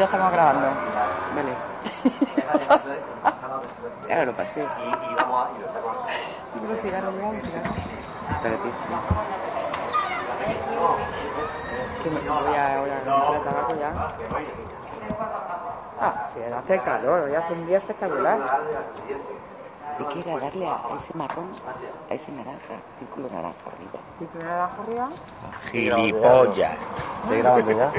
Ya estamos grabando. Vale. ya lo pasé. Y, vamos a. Un cigarro, me un cigarro. Espérate, sí. Que me voy a ahora comprar tabaco ya. Ah, sí, hace calor, hoy hace un día espectacular. ¿De qué era darle a ese marrón, a ese naranja, círculo naranja arriba? ¿Círculo naranja arriba? Gilipollas. ¿Estoy grabando ya?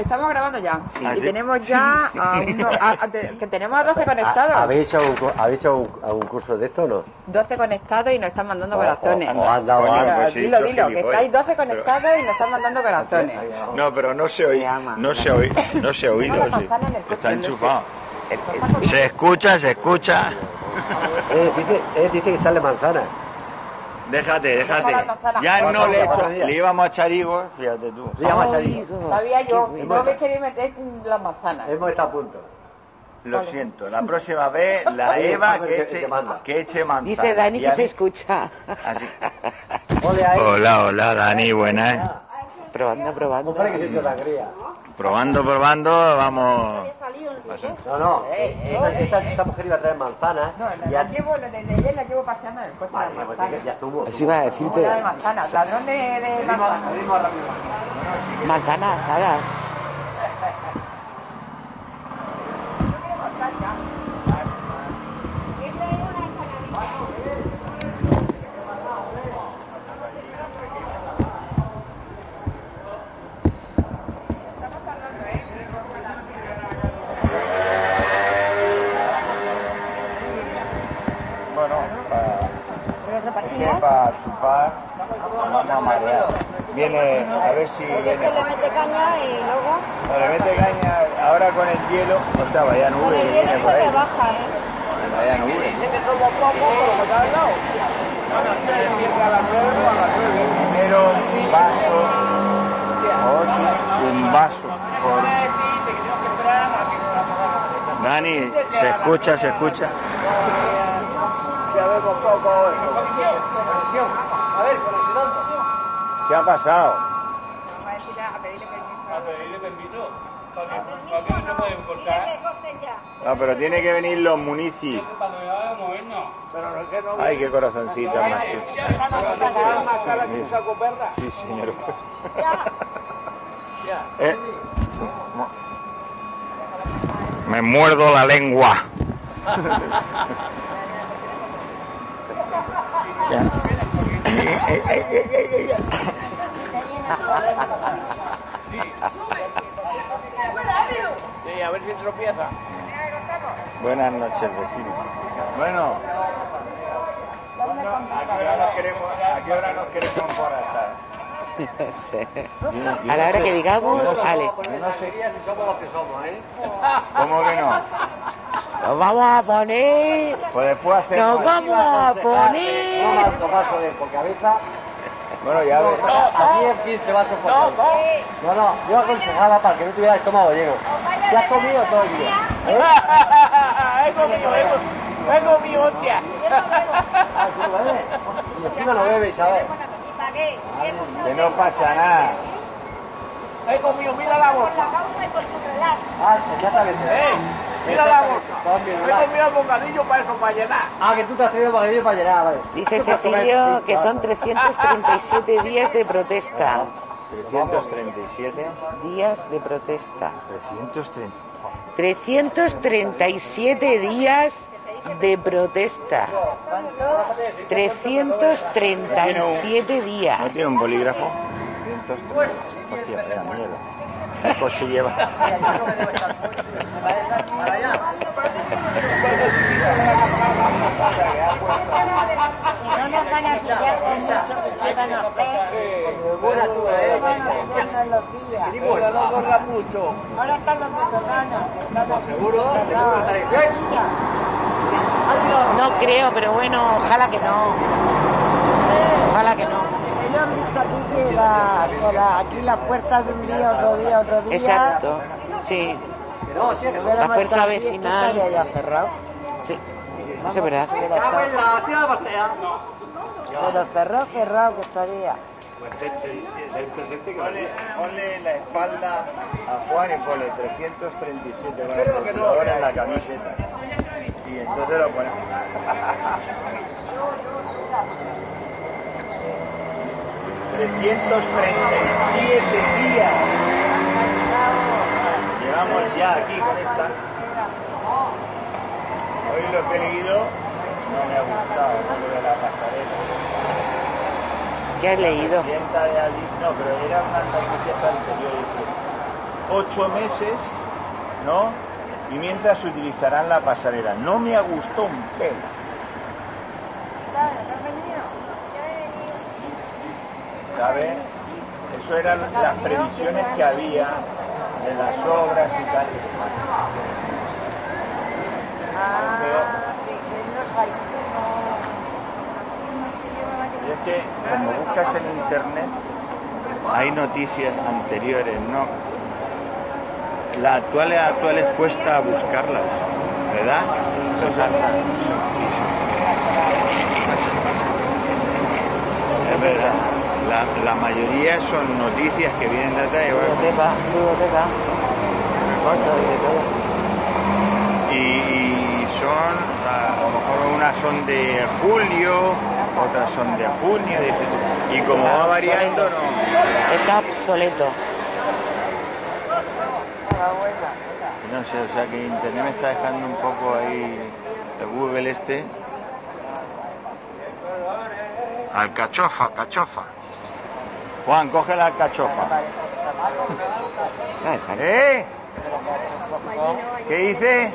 Estamos grabando ya. ¿Ah, y sí? tenemos ya a uno, a- a- de- que tenemos a 12 conectados. ¿Habéis hecho, un, ¿habéis hecho un, algún curso de esto o no? 12 conectados y nos están mandando corazones. o- o han dado Coño, algo. pues sí, dilo, sos dilo, que gilipollas. estáis 12 conectados y nos están mandando corazones. No, pero no se oye. No se oye. No se ha oído. Sí. Está no enchufado. Se escucha, se escucha. Eh, dice, eh, dice que echarle manzana. Déjate, déjate. La. Ya no le, he hecho- le íbamos a echar higos, fíjate tú. Sí, vamos a salir. Sabía yo, no me quería meter las manzanas. Hemos estado a punto. Lo siento, la próxima vez la Eva ver que eche, que eche manzana. Dice Dani que se escucha. Así. Hola, hola, Dani, buenas. Probando, probando. Hombre, que se ha hecho sangría. Probando, probando, vamos. No, no. Esta, esta, esta mujer iba a traer manzanas. No, y la ya- llevo, desde ayer la llevo paseando en el coche. Vale, la pues ya- a decirte. de manzanas, ladrón de, de Abrimos- manzanas. abrimos rápido. Manzanas asadas. Viene, a ver si viene. le mete caña y luego O le mete caña ahora con el hielo. Hostia, vaya con nube el que hielo viene se por ahí. baja, ¿eh? Vaya nube. Primero un vaso. otro, un vaso. por- Dani, se escucha, se escucha. ¿Qué ha pasado? No, pero tiene que venir los municis. Ay, qué corazoncito más. Sí, señor. Eh, Me muerdo la lengua. Eh, eh, eh, eh, eh. Buenas noches, vecino. Bueno, ¿a qué hora nos queremos, a qué hora nos queremos emborrachar? A la hora que digamos, Ale. No sería si somos los que somos, ¿eh? ¿Cómo que no? Nos vamos a poner. Pues después hacemos... Nos vamos a No poner. más vasos de por cabeza. Bueno, ya ves. Aquí en 15 vasos por cabeza. No, no, yo aconsejaba para que no tuviera el estómago lleno. ¿Ya has comido todo el día? He comido, he comido, hostia. Y encima no bebes, ¿sabes? Que no pasa nada. He comido, mira la bolsa. La causa y por tu relax. Ah, exactamente. Mira la bolsa. He comido el bocadillo para eso, para llenar. Ah, que tú te has traído bocadillo para llenar, vale. Dice Cecilio que son 337 días de protesta. 337. Días de protesta. 330. 337 días de protesta. 337 días. ¿No tiene un bolígrafo? 330. Hostia, mierda. ¿Qué coche lleva? No nos van a pillar con mucho que. Ahora están los de aquí Seguro, No creo, pero bueno, ojalá que no. Ojalala que no. Aquí la, la- puertas de un día, otro día, otro día. Exacto. Sí, La fuerza vecinal. estaría ya cerrado. sí. Eso es verdad. La. Pero cerrado, cerrado que estaría. Ponle, ponle la espalda a Juan y ponle 337 con el calculador en la camiseta. Y entonces lo ponemos. ¡337 días! Llevamos ya aquí con esta. Hoy lo que he leído no me ha gustado, lo de la pasarela. ¿Qué has leído? de no, pero eran unas noticias anteriores. Ocho meses, ¿no? Y mientras utilizarán la pasarela. No me ha gustado un pelo. ¿Sabe? Eso eran las previsiones que había de las obras y tal. Y es que como buscas en internet hay noticias anteriores, ¿no? Las actuales actuales cuesta buscarlas, ¿verdad? O sea, es verdad. La, la mayoría son noticias que vienen de bueno, Biblioteca, biblioteca. Y son, a lo mejor unas son de julio, otras son de junio, y como va variando, no, Está obsoleto. no sé, o sea que internet me está dejando un poco ahí el Google este. Alcachofa, alcachofa. Juan, coge la bien. ¿Eh? ¿Qué dice?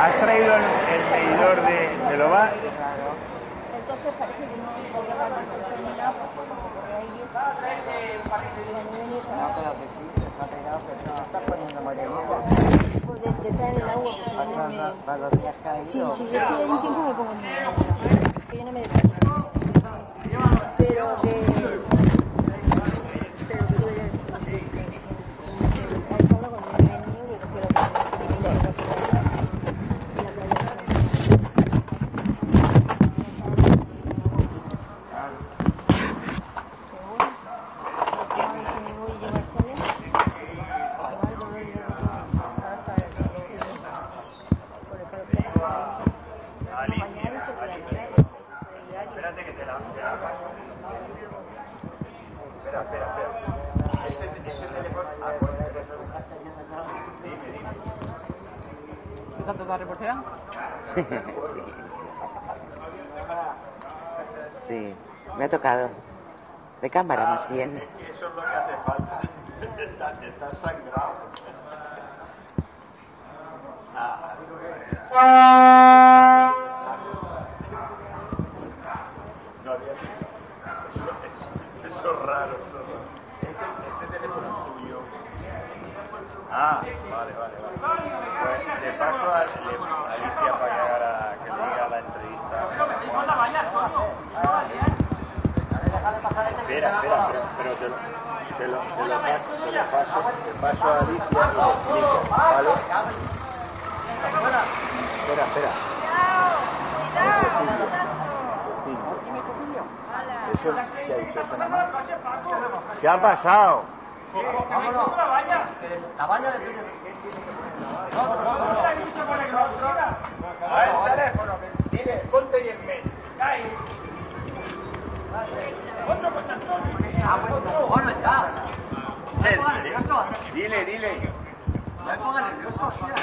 ¿Has traído el, medidor de, de? Entonces parece que no como que sí, que en Sí, yo estoy ahí un tiempo pongo en que yo no. Pero que... Pero que yo ya... Ahí hablo con mi niño y digo que lo Alicia, Alicia. Espérate que te la, te la paso. Espera, espera, espera. Este, este teléfono. Ah, pues, dime, dime. ¿Esa toda reportera? Sí, me ha tocado. De cámara más bien. Eso es lo que hace falta. Está, está sangrado. Ah. No había eso, es- eso es raro. Eso es raro. Este, este teléfono es tuyo. Ah, vale, vale, vale. Pues le paso a, le- a Alicia para que, haga, que le diga la entrevista. Espera, espera, pero, pero te, lo, te, lo, te, lo paso, te lo paso, te paso a Alicia y le explico, ¿vale? Espera, espera. Cecilio, Cecilio. Eso, ¿qué ha dicho eso nada más? ¿Qué ha pasado? Vámonos. La baña de A el teléfono, dile, ponte y en medio. Bueno, ya. Che, No nervioso. Dile, dile. No me pongas nervioso, tía.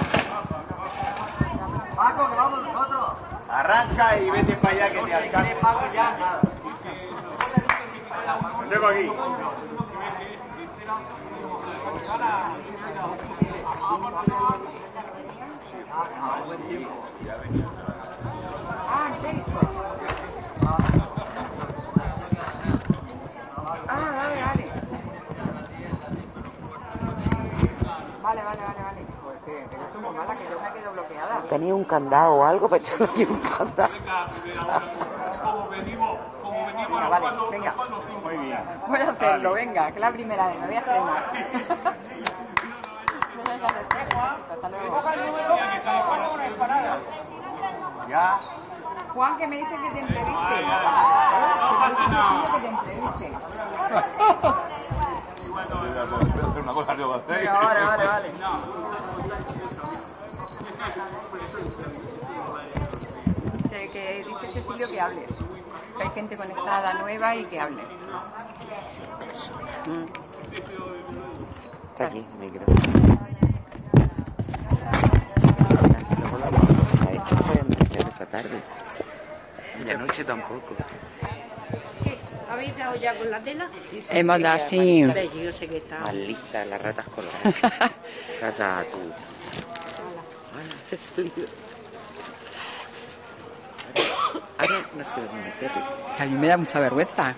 Paco, que vamos nosotros. Arranca y vete para allá que te alcance. Paco, ya, tengo aquí. Tenía un candado o algo, no quiero un candado. Venga, vale, venga. Voy a hacerlo, venga, que es la primera vez, me voy a estrenar. Hasta luego. Ya. Juan, que me dice que te entreviste. Que te entreviste. Vale, vale, vale. Que, que dice Cecilio que hable. Que hay gente conectada nueva y que hable. Está aquí, negro. Así luego la a esto esta tarde. Noche tampoco. ¿Habéis dado ya con la tela? Hemos dado así. Hombre, yo sé que está. Más lista, las ratas coloradas. Rata tú. Hola, Cecilio. Ahora, ahora no sé dónde meterle. A mí me da mucha vergüenza.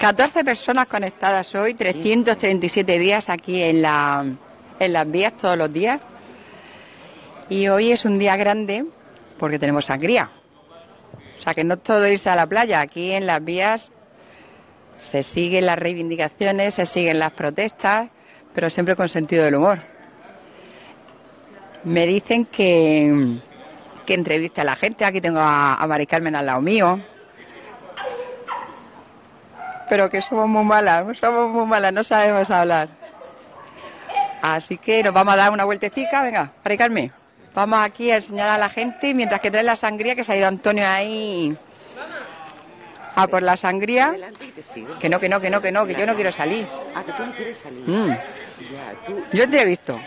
14 personas conectadas hoy, 337 días aquí en, la, en las vías todos los días. Y hoy es un día grande porque tenemos sangría. O sea que no todo irse a la playa. Aquí en las vías se siguen las reivindicaciones, se siguen las protestas, pero siempre con sentido del humor. Me dicen que, que entrevista a la gente. Aquí tengo a, a Mari Carmen al lado mío. Pero que somos muy malas, somos muy malas, no sabemos hablar. Así que nos vamos a dar una vueltecita, venga, Mari Carmen. Vamos aquí a enseñar a la gente mientras que trae la sangría, que se ha ido Antonio ahí a por la sangría. Que no, que no, que no, que no, que yo no quiero salir. Ah, que tú no quieres salir. Mm. Yo entrevisto,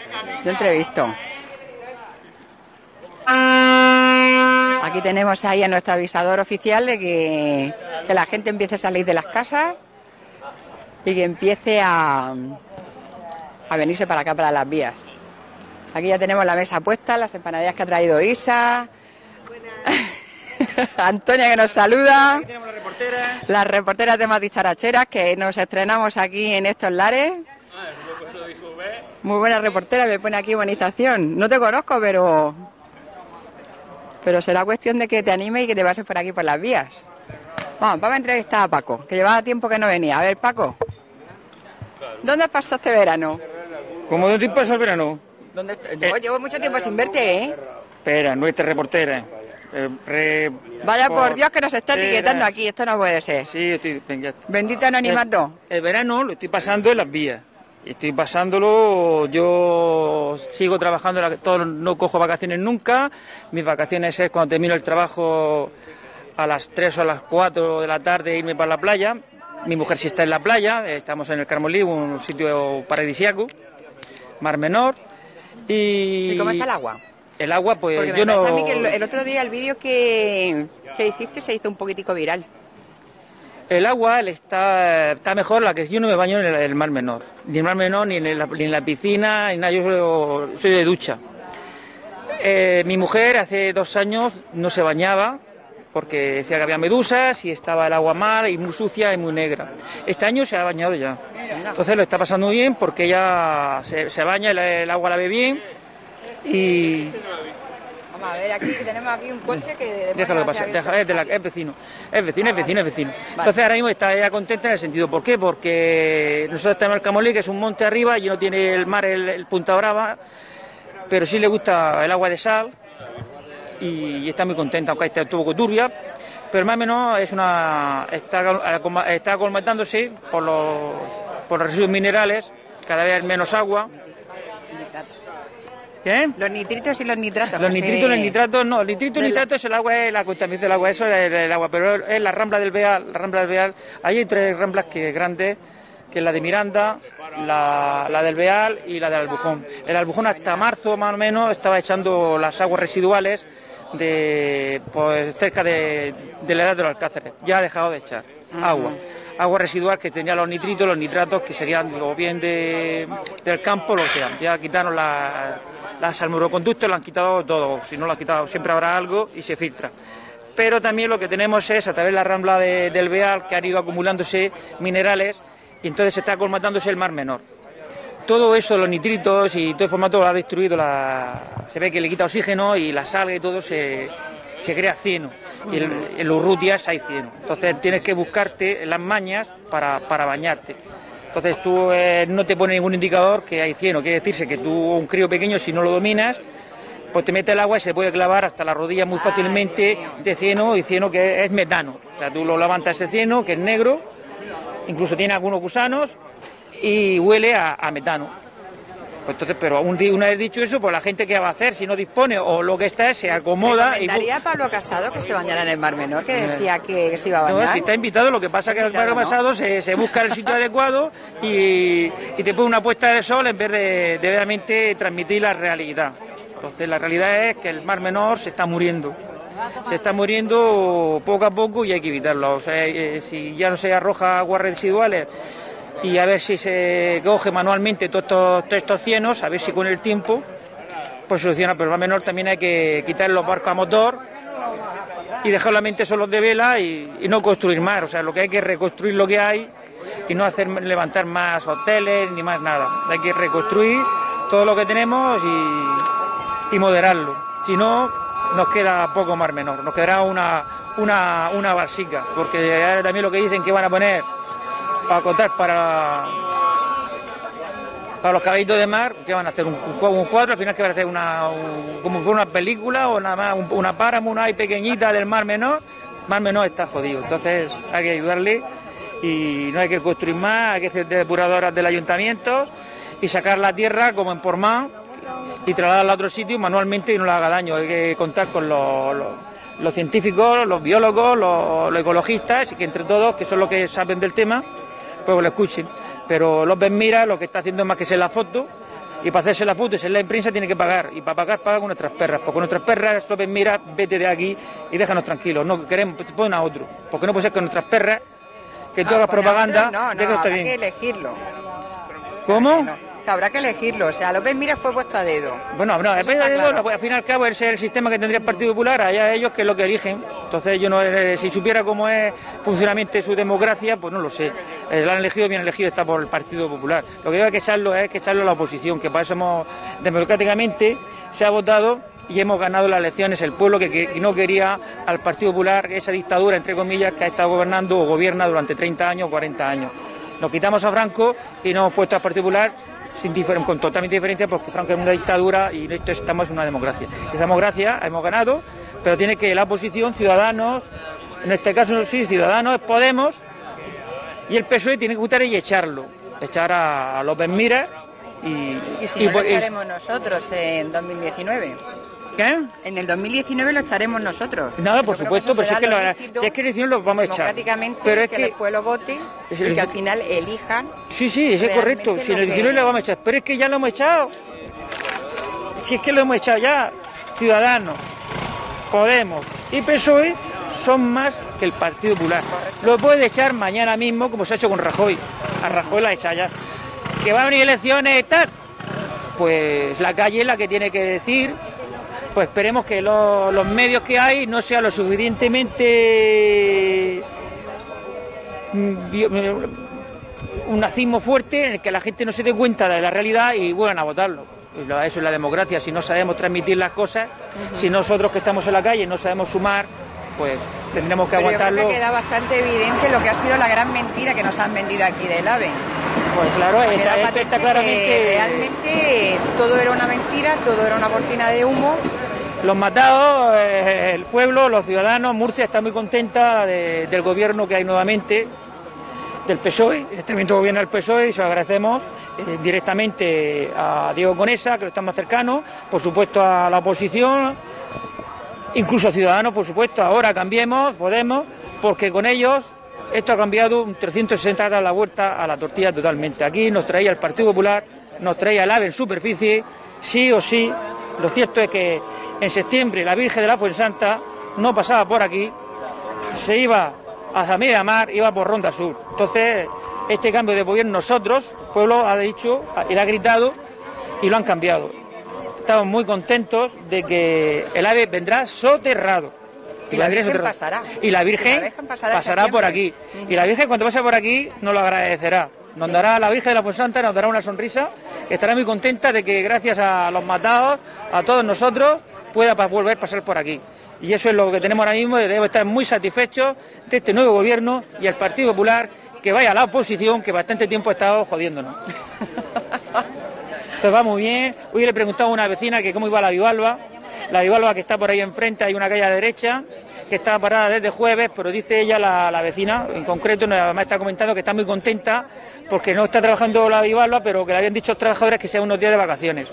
yo entrevisto. Aquí tenemos ahí a nuestro avisador oficial de que, que la gente empiece a salir de las casas y que empiece a, a venirse para acá, para las vías. Aquí ya tenemos la mesa puesta, las empanadillas que ha traído Isa. Antonia que nos saluda. tenemos la reportera. Las reporteras de más dicharacheras que nos estrenamos aquí en estos lares. Muy buena reportera, me pone aquí bonización. No te conozco, pero. Pero será cuestión de que te anime y que te pases por aquí por las vías. Vamos, vamos a entrevistar a Paco, que llevaba tiempo que no venía. A ver, Paco. ¿Dónde has pasado este verano? ¿Cómo de tiempo pasó el verano? ¿Dónde... Yo llevo mucho tiempo sin verte, ¿eh? Espera, nuestra reportera. Eh, re- Vaya por Dios que nos está etiquetando aquí, esto no puede ser. Sí, estoy. venga. Bendito anonimato. El, el verano lo estoy pasando en las vías. Estoy pasándolo, yo sigo trabajando, no cojo vacaciones nunca. Mis vacaciones es cuando termino el trabajo a las 3 o a las 4 de la tarde irme para la playa. Mi mujer sí está en la playa, estamos en el Carmolí, un sitio paradisíaco, Mar Menor. Y, ¿Y cómo está el agua? El agua, pues Porque me yo no... parece a mí que el, el otro día el vídeo que, que hiciste se hizo un poquitico viral. El agua está, mejor la que yo no me baño en el, mar menor. Ni en el mar menor, ni en la, piscina, ni nada. Yo soy, de ducha. Eh, mi mujer hace dos años no se bañaba porque decía que había medusas y estaba el agua mal y muy sucia y muy negra. Este año se ha bañado ya. Entonces lo está pasando bien porque ella se, se baña, el, el agua la ve bien y Vamos a ver, aquí tenemos aquí un coche que... Déjalo que pase, deja- es, de la- es vecino, es vecino, es vecino, es vecino. Entonces ahora mismo está ella contenta en el sentido, ¿por qué? Porque nosotros tenemos el Camolí, que es un monte arriba y no tiene el mar, el, el Punta Brava, pero sí le gusta el agua de sal y, y está muy contenta, aunque esté un poco turbia, pero más o menos es una, está, acoma- está colmatándose por los, por los residuos minerales, cada vez menos agua. ¿Qué? Los nitritos y los nitratos. Los nitritos, se- los nitratos, no, el nitrito y nitrato es el agua, es la contaminación del agua, eso es el, el agua, pero es la rambla del Beal, la rambla del Beal, ahí hay tres ramblas que grandes, que es la de Miranda, la, la del Beal y la del Albujón. El Albujón hasta marzo más o menos estaba echando las aguas residuales de pues cerca de, de la edad de los alcáceres, ya ha dejado de echar agua. Agua residual que tenía los nitritos, los nitratos que serían o bien de, del campo, lo que sean. Ya quitaron la, las salmuroconductos, lo han quitado todo. Si no lo han quitado, siempre habrá algo y se filtra. Pero también lo que tenemos es, a través de la rambla de- del Beal, que han ido acumulándose minerales y entonces está colmatándose el mar menor. Todo eso, los nitritos y todo el formato lo ha destruido, la... se ve que le quita oxígeno y la sal y todo se, se crea cieno. Y el- en los rutias hay cieno. Entonces tienes que buscarte las mañas para, para bañarte. Entonces tú eh, no te pone ningún indicador que hay cieno. Quiere decirse que tú, un crío pequeño, si no lo dominas, pues te mete el agua y se puede clavar hasta la rodilla muy fácilmente de cieno y cieno que es metano. O sea, tú lo levantas ese cieno que es negro, incluso tiene algunos gusanos y huele a, a metano. Pues entonces, pero un día- una vez dicho eso, pues la gente que va a hacer si no dispone o lo que está es se acomoda y ¿Recomendaría a Pablo Casado que se bañara en el Mar Menor, que decía que se iba a No, bañar? si está invitado, lo que pasa es que el ¿no? pasado se, se busca el sitio adecuado y, y te pone una puesta de sol en vez de, de realmente transmitir la realidad. Entonces la realidad es que el mar menor se está muriendo. Se está muriendo poco a poco y hay que evitarlo. O sea, eh, si ya no se arroja aguas residuales y a ver si se coge manualmente todos estos, cienos, a ver si con el tiempo pues soluciona. Pero mar menor también hay que quitar los barcos a motor y dejar la mente solos de vela y, no construir más. O sea, lo que hay que reconstruir lo que hay y no hacer levantar más hoteles ni más nada. Hay que reconstruir todo lo que tenemos y, moderarlo. Si no, nos queda poco mar menor, nos quedará una, una, una balsica, porque también lo que dicen que van a poner para acotar para para los caballitos de mar, ¿qué van a hacer? ¿Un, un cua- un cuadro? Al final, ¿qué van a hacer? Una, un- como fuera una película o nada más? un- una páramo, una ahí pequeñita del Mar Menor. Mar Menor está jodido. Entonces, hay que ayudarle y no hay que construir más, hay que hacer depuradoras del ayuntamiento y sacar la tierra como en Pormán y trasladarla a otro sitio manualmente y no le haga daño. Hay que contar con los, los- científicos, los biólogos, los, los ecologistas que entre todos, que son los que saben del tema, pues lo escuchen. Pero López Mira lo que está haciendo es más que ser la foto y para hacerse la foto y ser la prensa tiene que pagar y para pagar paga con nuestras perras porque nuestras perras López Mira vete de aquí y déjanos tranquilos no queremos pon a otro porque no puede ser con nuestras perras que tú Ah, hagas poner propaganda No, no, bien. que elegirlo. ¿cómo? No, que habrá que elegirlo. O sea, López Mira fue puesto a dedo. Bueno, no, Eso depende está de claro. todo, al fin y al cabo ese es el sistema que tendría el Partido Popular, allá ellos que es lo que eligen. Entonces yo no, eh, si supiera cómo es funcionalmente su democracia, pues no lo sé. Eh, lo han elegido, bien elegido está por el Partido Popular. Lo que hay que echarlo es que echarlo a la oposición, que para eso hemos, democráticamente se ha votado y hemos ganado las elecciones el pueblo que, que no quería al Partido Popular, esa dictadura, entre comillas, que ha estado gobernando o gobierna durante 30 años o 40 años. Nos quitamos a Franco y nos hemos puesto al Partido Popular sin diferen- con totalmente diferencia porque Franco es una dictadura y esto estamos en una democracia. Esa democracia hemos ganado, pero tiene que la oposición, Ciudadanos, en este caso sí, Ciudadanos, Podemos, y el PSOE tiene que votar y echarlo. Echar a, a López Mira y... Y si no, por- lo echaremos nosotros en 2019. ¿Qué? En el 2019 lo echaremos nosotros. Nada, por supuesto, pero si es que, lo lo, si es que lo vamos a echar. democráticamente, Pero es que, que, el pueblo vote Es y que al final elijan. Sí, sí, eso es correcto. Si en lo el que- 19 lo vamos a echar. Pero es que ya lo hemos echado. Si es que lo hemos echado ya. Ciudadanos, Podemos y PSOE son más que el Partido Popular. Lo puede echar mañana mismo, como se ha hecho con Rajoy. A Rajoy la echa ya. Que va a venir elecciones tal. Pues la calle es la que tiene que decir. Pues esperemos que lo- los medios que hay no sean lo suficientemente mm, un nazismo fuerte en el que la gente no se dé cuenta de la realidad y vuelvan a votarlo. Eso es la democracia. Si no sabemos transmitir las cosas, si nosotros que estamos en la calle no sabemos sumar, pues tendremos que Pero yo creo aguantarlo. que queda bastante evidente lo que ha sido la gran mentira que nos han vendido aquí del AVE. Pues claro, está, está- está que claramente. realmente todo era una mentira, todo era una cortina de humo. Los matados, eh, el pueblo, los ciudadanos, Murcia está muy contenta de- del gobierno que hay nuevamente, del PSOE, en este momento gobierna el PSOE y se lo agradecemos eh, directamente a Diego Conesa, que lo está más cercano, por supuesto a la oposición, incluso Ciudadanos, por supuesto, ahora cambiemos, Podemos, porque con ellos esto ha cambiado un 360 grados la vuelta a la tortilla totalmente. Aquí nos traía el Partido Popular, nos traía el AVE en superficie, sí o sí. Lo cierto es que en septiembre la Virgen de la Fuensanta no pasaba por aquí, se iba hacia media mar, iba por Ronda Sur. Entonces, este cambio de gobierno nosotros, pueblo ha dicho le ha gritado y lo han cambiado. Estamos muy contentos de que el ave vendrá soterrado. Y la Virgen pasará. Y la Y Virgen, la Virgen pasará pasará, en por aquí. Y la Virgen cuando pase por aquí nos lo agradecerá. Nos dará la Virgen de la Fuensanta, nos dará una sonrisa. Estará muy contenta de que gracias a los matados, a todos nosotros, pueda volver a pasar por aquí. Y eso es lo que tenemos ahora mismo y debemos estar muy satisfechos de este nuevo gobierno y el Partido Popular que vaya a la oposición que bastante tiempo ha estado jodiéndonos. Pues va muy bien. Hoy le preguntaba a una vecina que cómo iba la bivalva La Bivalva que está por ahí enfrente, hay una calle a la derecha que está parada desde jueves, pero dice ella, la, vecina, en concreto, me está comentando que está muy contenta porque no está trabajando la Bivalva, pero que le habían dicho a los trabajadores que sea unos días de vacaciones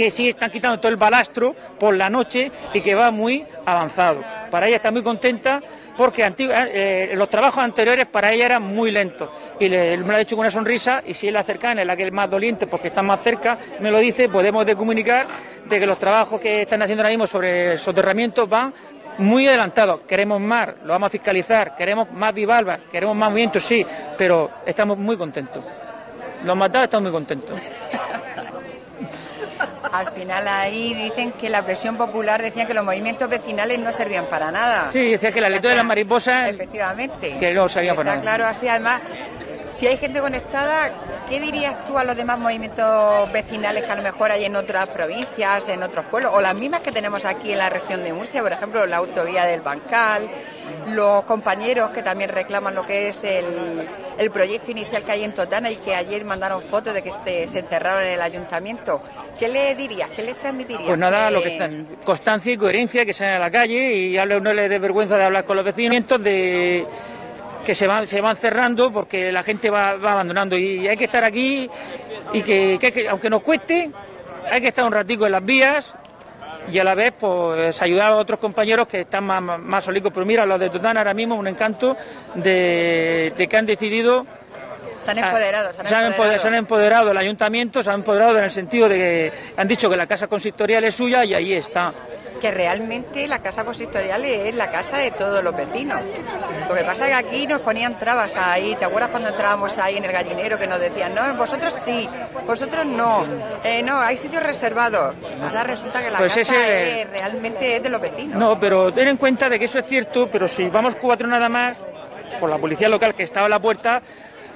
que sí están quitando todo el balastro por la noche y que va muy avanzado. Para ella está muy contenta porque eh, los trabajos anteriores para ella eran muy lentos. Y le, me lo ha dicho con una sonrisa y si es la cercana, es la que es más doliente porque está más cerca, me lo dice, podemos de comunicar de que los trabajos que están haciendo ahora mismo sobre soterramientos van muy adelantados. Queremos más, lo vamos a fiscalizar, queremos más Vivalva, queremos más movimientos, sí, pero estamos muy contentos. Los matados están muy contentos. Al final ahí dicen que la presión popular decía que los movimientos vecinales no servían para nada. Sí, decía que la letra de las mariposas... Efectivamente. Que no servía para nada. claro, así además, si hay gente conectada, ¿qué dirías tú a los demás movimientos vecinales que a lo mejor hay en otras provincias, en otros pueblos, o las mismas que tenemos aquí en la región de Murcia, por ejemplo, la autovía del Bancal, los compañeros que también reclaman lo que es el, el proyecto inicial que hay en Totana y que ayer mandaron fotos de que este, se encerraron en el ayuntamiento. ¿Qué le dirías? ¿Qué le transmitirías? Pues nada, lo que están, constancia y coherencia, que sean a la calle y no le dé vergüenza de hablar con los vecinos de que se van, se van cerrando porque la gente va, abandonando y hay que estar aquí y que, aunque nos cueste, hay que estar un ratico en las vías y a la vez pues ayudar a otros compañeros que están más, más solicos. Pero mira, los de Totana ahora mismo un encanto de, que han decidido se han empoderado, se han, empoderado. el ayuntamiento, se han empoderado en el sentido de que han dicho que la casa consistorial es suya y ahí está que realmente la casa consistorial es la casa de todos los vecinos. Lo que pasa es que aquí nos ponían trabas ahí. ¿Te acuerdas cuando entrábamos ahí en el gallinero que nos decían, no, vosotros sí, vosotros no, eh, no, hay sitios reservados? Ahora resulta que la pues casa realmente es de los vecinos. No, pero ten en cuenta de que eso es cierto, pero si vamos cuatro nada más, por la policía local que estaba a la puerta,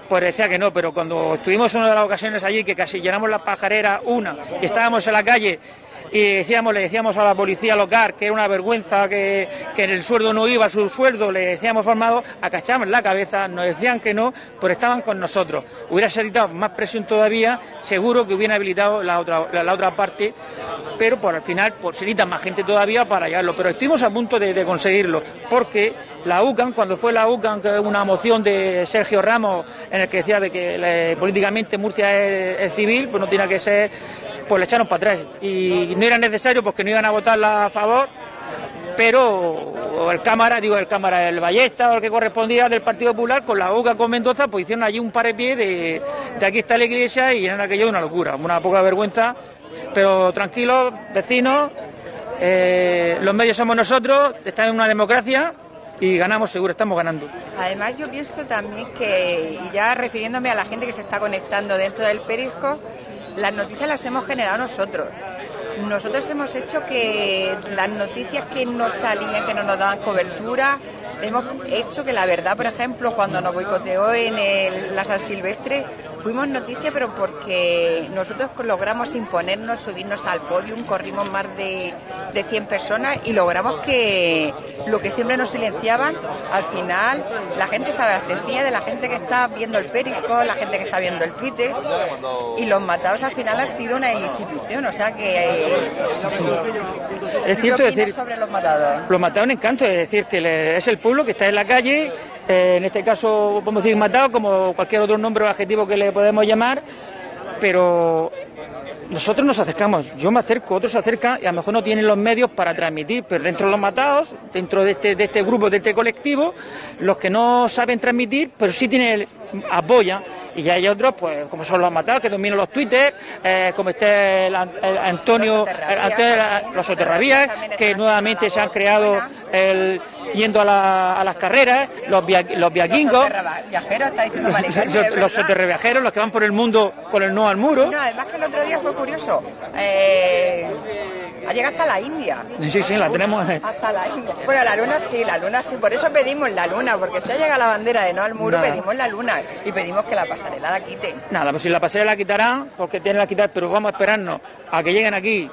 pues decía que no, pero cuando estuvimos en una de las ocasiones allí, que casi llenamos la pajarera una, y estábamos en la calle y decíamos, le decíamos a la policía local que era una vergüenza que, que el sueldo no iba, su sueldo, le decíamos formado, acachamos la cabeza, nos decían que no, pero estaban con nosotros. Hubiera necesitado más presión todavía, seguro que hubiera habilitado la otra, la, otra parte, pero por al final pues, se necesita más gente todavía para llevarlo. Pero estuvimos a punto de, conseguirlo, porque la UCAN, cuando fue la UCAN, una moción de Sergio Ramos en el que decía de que políticamente Murcia es, civil, pues no tiene que ser pues le echaron para atrás. Y no era necesario porque no iban a votarla a favor, pero el Cámara, digo el Cámara, el Ballesta o el que correspondía del Partido Popular con la UCA con Mendoza, pues hicieron allí un par de pies de, de aquí está la iglesia y eran aquello una locura, una poca vergüenza, pero tranquilos, vecinos, eh, los medios somos nosotros, están en una democracia y ganamos seguro, estamos ganando. Además yo pienso también que, y ya refiriéndome a la gente que se está conectando dentro del Perisco, las noticias las hemos generado nosotros. Nosotros hemos hecho que las noticias que no salían, que no nos daban cobertura, hemos hecho que la verdad, por ejemplo, cuando nos boicoteó en la San Silvestre, fuimos noticia, pero porque nosotros logramos imponernos, subirnos al podio, corrimos más de, de 100 personas y logramos que lo que siempre nos silenciaban, al final la gente se abastecía de la gente que está viendo el Perisco, la gente que está viendo el Twitter y los matados al final han sido una institución, o sea que... es cierto decir... sobre los matados? Los matados en encanto, es decir, que es el pueblo que está en la calle eh, en este caso, podemos decir matado, como cualquier otro nombre o adjetivo que le podemos llamar, pero nosotros nos acercamos, yo me acerco, otros se acercan y a lo mejor no tienen los medios para transmitir, pero dentro de los matados, dentro de este, de este grupo, de este colectivo, los que no saben transmitir, pero sí tienen apoya y ya hay otros, pues como son los matados, que dominan los twitters, eh, como este el, Antonio, los soterravías, que nuevamente se han creado el yendo a, las carreras, los, los viaquingos, los soterraviajeros, los que van por el mundo con el no al muro. No, además que el otro día fue curioso. Eh, ha llegado hasta la India. Sí, sí, la tenemos. Hasta la India. Bueno, la luna sí, la luna sí. Por eso pedimos la luna, porque si ha llegado la bandera de no al muro, pedimos la luna y pedimos que la pasarela la quite. Nada, pues si la pasarela la quitará, porque tiene la quitar, pero vamos a esperarnos a que lleguen aquí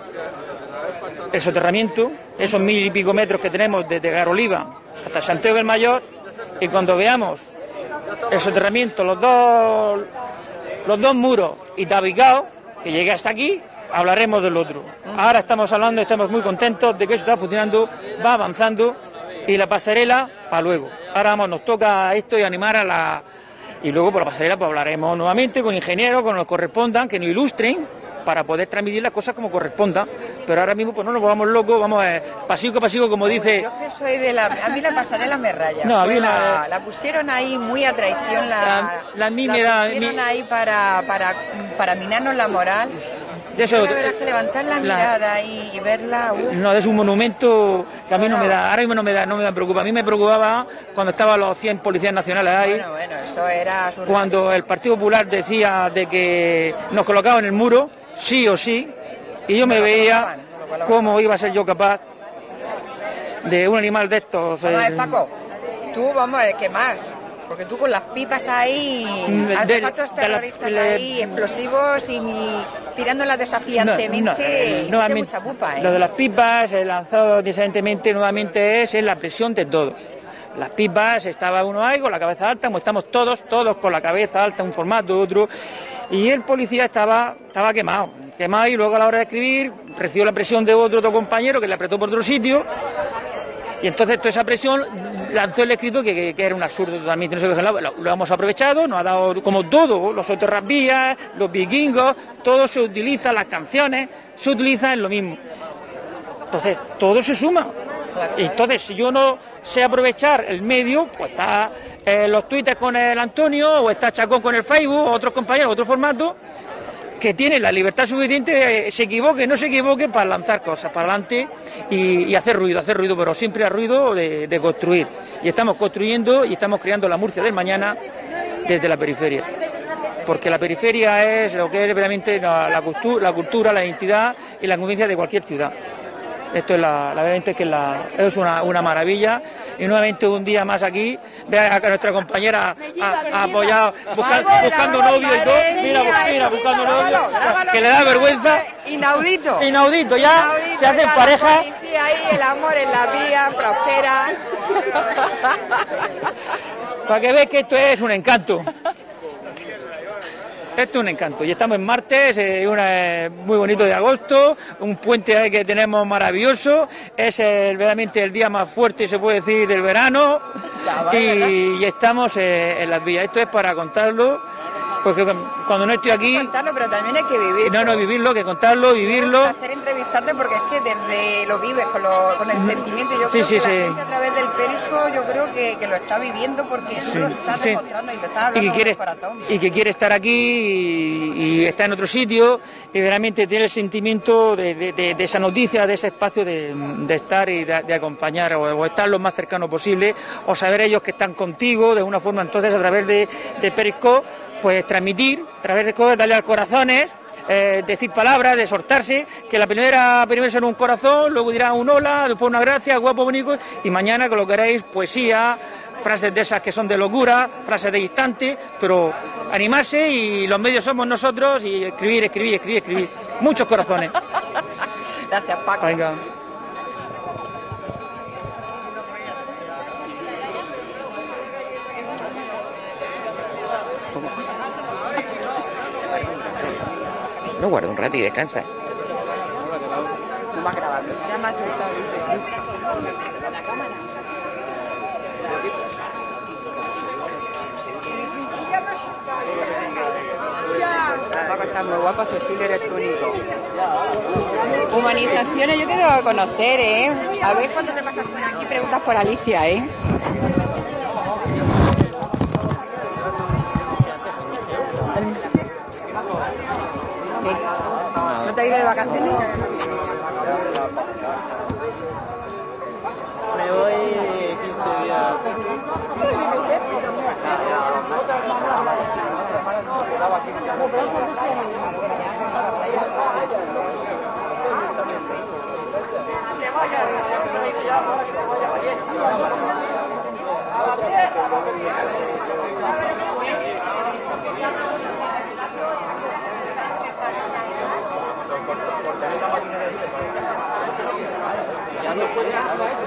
el soterramiento, esos mil y pico metros que tenemos desde Garoliva hasta Santiago del Mayor, y cuando veamos el soterramiento, los dos, los dos muros y Tabicao, que llegue hasta aquí, hablaremos del otro. Ahora estamos hablando, estamos muy contentos de que eso está funcionando, va avanzando y la pasarela para luego. Ahora vamos, nos toca esto y animar a la... Y luego por la pasarela pues hablaremos nuevamente con ingenieros, con los que correspondan, que nos ilustren para poder transmitir las cosas como corresponda. Pero ahora mismo pues no nos volvamos locos, vamos a pasivo a pasivo, como dice... Yo es que soy de la... A mí la pasarela me raya. No, a mí Pues la- la, la pusieron ahí muy a traición, la, La- la- a mí me da- pusieron mi- ahí para, para, para minarnos la moral. De eso- Yo la verdad es que levantar la, la- mirada y, y verla... uf, No, es un monumento que a mí no me da, ahora mismo no me da, no me da preocupa. A mí me preocupaba cuando estaban los 100 policías nacionales ahí, bueno, bueno, eso era... surrealista. cuando el Partido Popular decía de que nos colocaban en el muro, sí o sí, y yo me veía lo cómo iba a ser yo capaz de un animal de estos. Vamos eh, Paco, tú, vamos a ver, ¿qué más? Porque tú con las pipas ahí, Mm, de- artefactos de la- terroristas ahí, explosivos y mi- tirándolas desafiantemente, No, no, eh, mucha pupa, ¿eh? Lo de las pipas, el lanzado decentemente nuevamente es, es la presión de todos. Las pipas, estaba uno ahí con la cabeza alta, como estamos todos, todos con la cabeza alta, un formato, otro. Y el policía estaba, estaba quemado, quemado y luego a la hora de escribir recibió la presión de otro, otro compañero que le apretó por otro sitio. Y entonces toda esa presión lanzó el escrito que, que- que era un absurdo totalmente. No sé lo, lo hemos aprovechado, nos ha dado como todo, los soterrapías, los vikingos, todo se utiliza, las canciones se utilizan en lo mismo. Entonces, todo se suma. Y entonces, si yo no sé aprovechar el medio, pues está eh, los twitters con el Antonio, o está Chacón con el Facebook, o otros compañeros, otro formato, que tienen la libertad suficiente, eh, se equivoque, no se equivoque, para lanzar cosas para adelante y, hacer ruido, hacer ruido, pero siempre a ruido de, construir. Y estamos construyendo y estamos creando la Murcia del mañana desde la periferia. Porque la periferia es lo que es realmente la, la cultura, la identidad y la convivencia de cualquier ciudad. Esto es la, la verdad es que la- es una, una maravilla. Y nuevamente un día más aquí, vea a nuestra compañera apoyado, busca- buscando novio y todo. Mira, mira, buscando novio. Que le da vergüenza. Inaudito. Inaudito, ya Inaudito, se hacen pareja. Ahí, el amor en la vía, prospera. Para que veas que esto es un encanto. Esto es un encanto. Y estamos en martes, eh, una, eh, muy bonito de agosto, un puente que tenemos maravilloso. Es el- verdaderamente el día más fuerte, se puede decir, del verano. Y, y estamos eh, en las vías. Esto es para contarlo, porque cuando no estoy aquí, Contarlo, pero también hay que vivir. no, no, vivirlo, que contarlo, vivirlo. hacer porque es que desde lo vives con, lo- con el sentimiento. Yo Sí, creo sí, que sí. la gente a través del perisco yo creo que, que lo está viviendo porque eso lo está demostrando y lo está y que, quiere, corazón. y que quiere estar aquí y, y está en otro sitio y realmente tiene el sentimiento de, de- de- de esa noticia, de ese espacio de, estar y de, acompañar o, o estar lo más cercano posible o saber ellos que están contigo de una forma entonces a través de, de Periscope pues transmitir, a través de cosas, darle al corazones eh, decir palabras, de que la primera primero será un corazón, luego dirá un hola, después una gracia, guapo, bonito, y mañana que lo queréis, poesía, frases de esas que son de locura, frases de instante, pero animarse y los medios somos nosotros y escribir, escribir, escribir, escribir. Muchos corazones. Gracias, Paco. Venga. No guarda un rato y descansa. No. Ya me ha asustado, está muy guapo, Cecilio eres único. Humanizaciones, yo te tengo que conocer, ¿eh? A ver cuándo te pasas por aquí, preguntas por Alicia, ¿eh? te de vacaciones? Me voy 15 días. Ya no si no a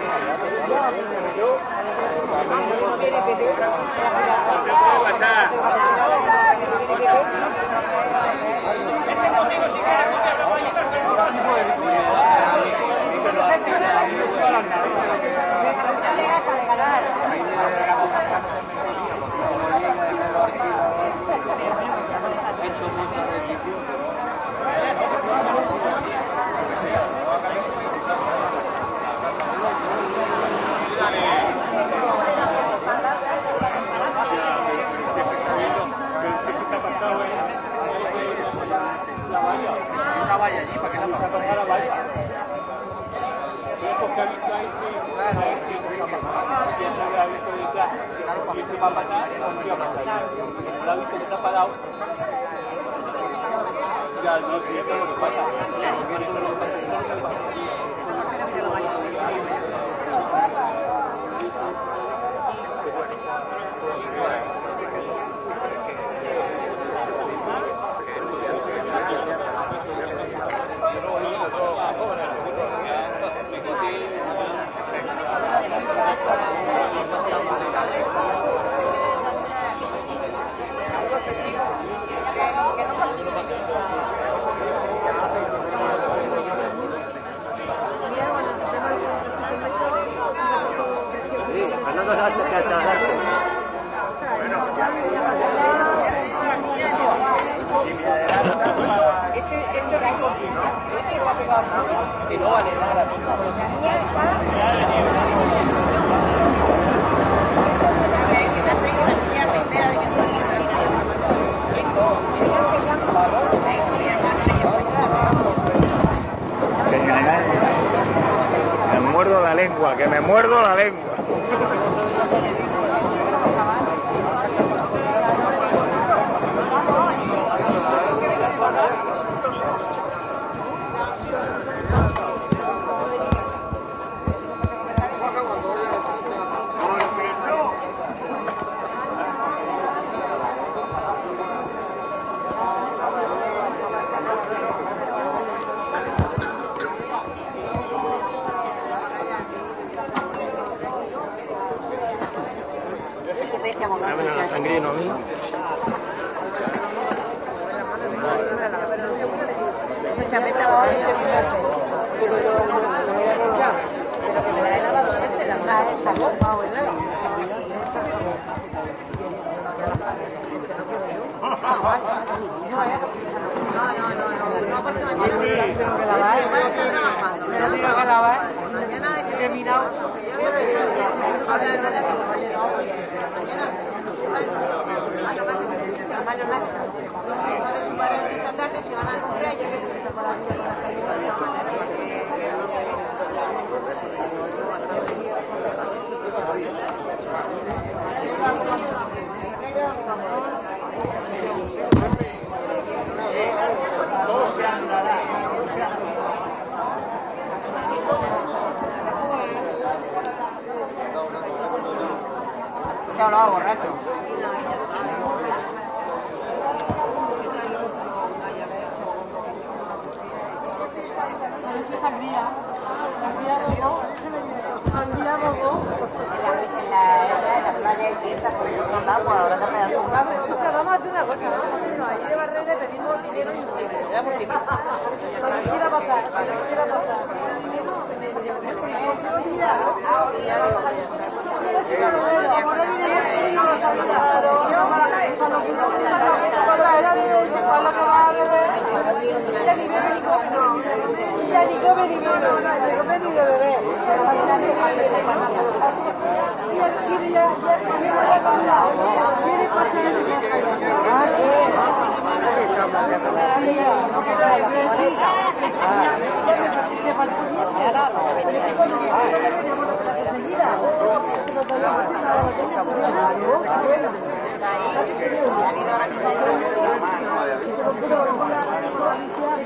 valla allí, para que la pase. Ya, no, si esto es lo que pasa. Este, este este que no vale nada. Que me muerdo la lengua.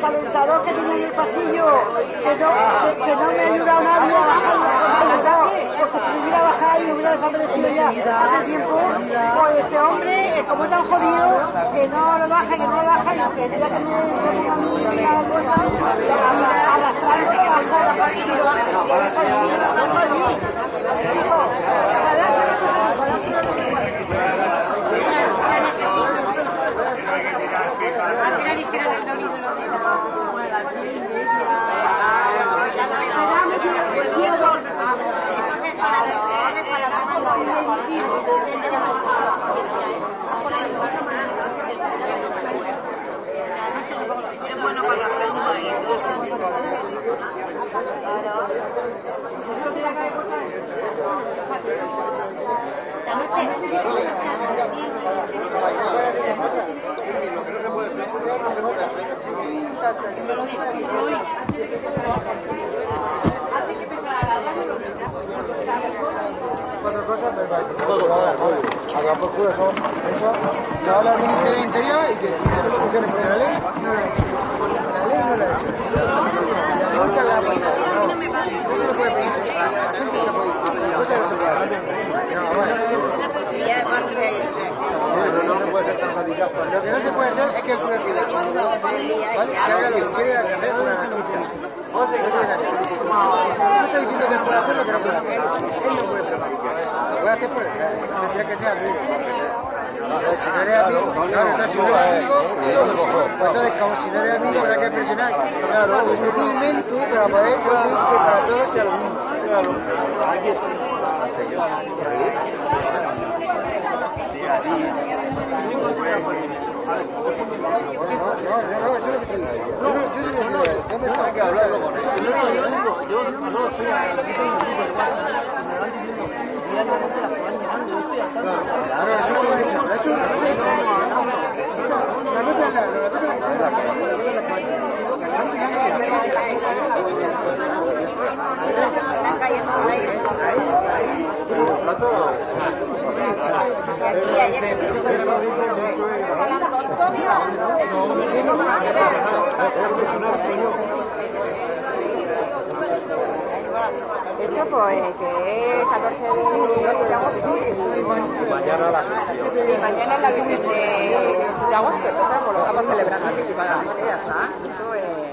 calentador que tenía en el pasillo, que no, que, que no me ha ayudado nadie a bajar, porque si me hubiera bajado y hubiera desaparecido ya hace tiempo, pues este hombre como tan jodido, que no lo baja, que no lo baja, y que ya que me pongo a mí la cosa, arrastrarse abajo la partida. Cuatro cosas, pero haga por culo eso, eso, se habla al Ministerio del Interior y que la ley no la hecho. La ley no la hecho. La. No se lo puede pedir. La gente se puede ir. Cosa no se puede hacer. No, bueno. No, no, no puede ser tan fácil. Lo que no se puede hacer es que el juez pida ¿vale? Que haga lo que quiere hacer una noticia. No estoy diciendo que puede hacer lo que no puede hacer. Él no puede preparar. Lo puede hacer por Tendría que ser amigo. Entonces, si no eres amigo, claro, entonces si no eres amigo, pues entonces como si no eres amigo habrá que presionar sutilmente para poder conseguir que para todos sea lo mismo. No, no, yo no, eso es lo que te digo. Yo no, yo sí me digo, ¿dónde está? Hay que hablarlo con él. Yo no, yo digo, yo no estoy aquí tengo un tipo de pasa. Me van diciendo, diariamente las que van llegando, yo estoy al tanto. Claro, eso no lo he hecho, pero eso una cosa es una cosa es la, la cosa es la que tengo, otra cosa es la que van llegando. La que van llegando y la que van Están cayendo por ahí. Aquí ayer que. Esto pues que es 14 de agosto. Mañana la Y mañana la de, agosto, entonces pues lo estamos celebrando anticipadamente, ya está. Esto es...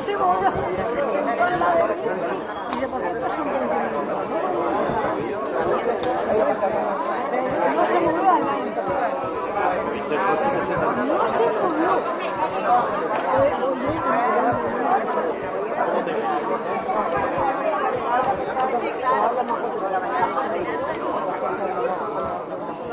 se mueve. Y de momento es un buen No se movió al No se movió. Había hecho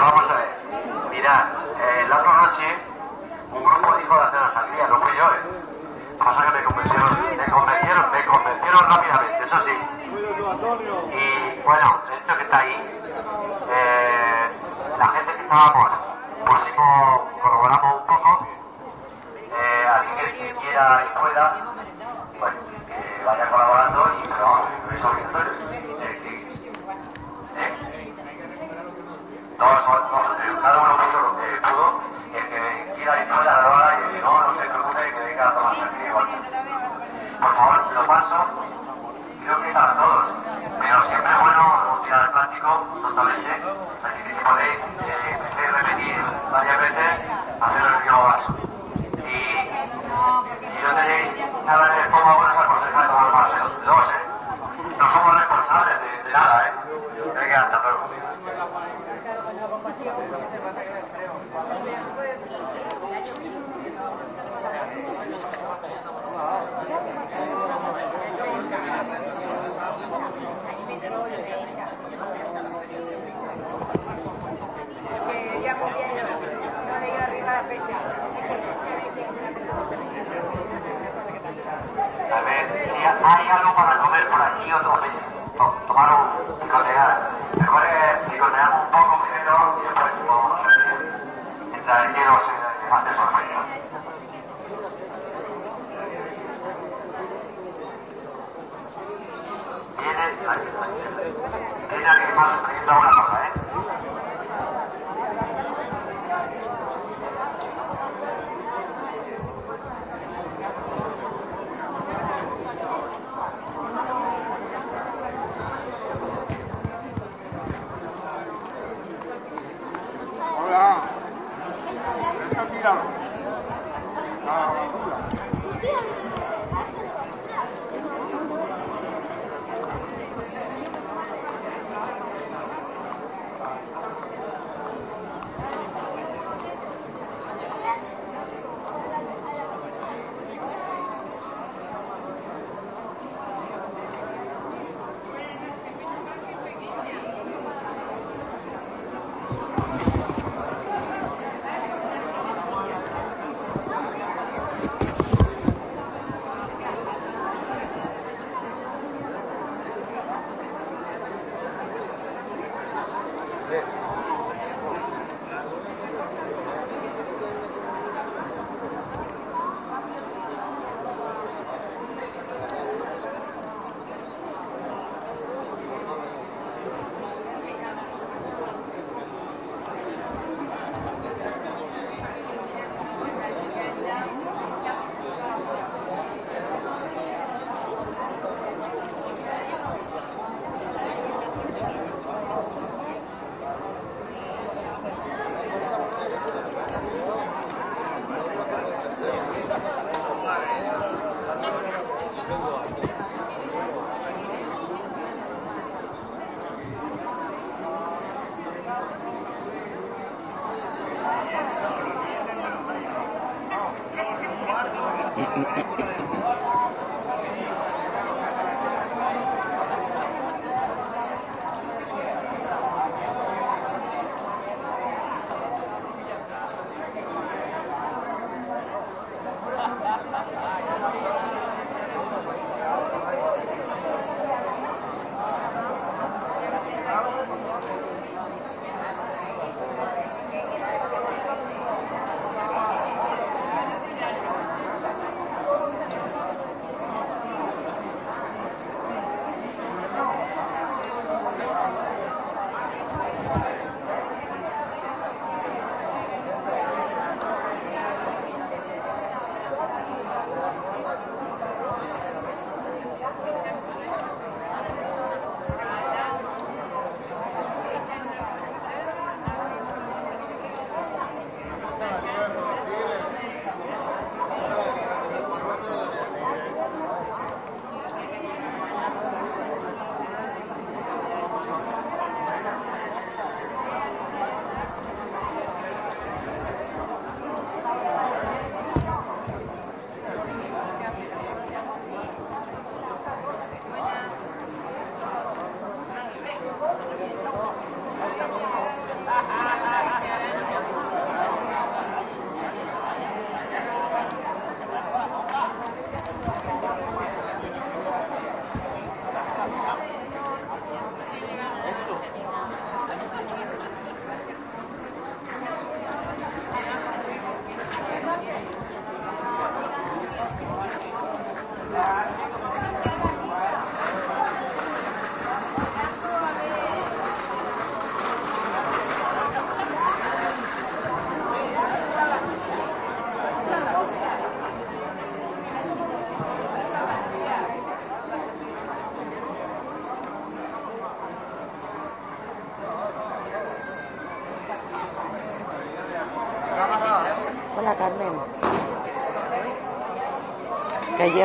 vamos a ver. Mirad, eh, la otra noche un grupo dijo de hacer la sangría, no fui yo, ¿eh? Que me convencieron, me convencieron, me convencieron rápidamente, eso sí. Y bueno, el hecho que está ahí, eh, la gente que estábamos, pusimos, corroboramos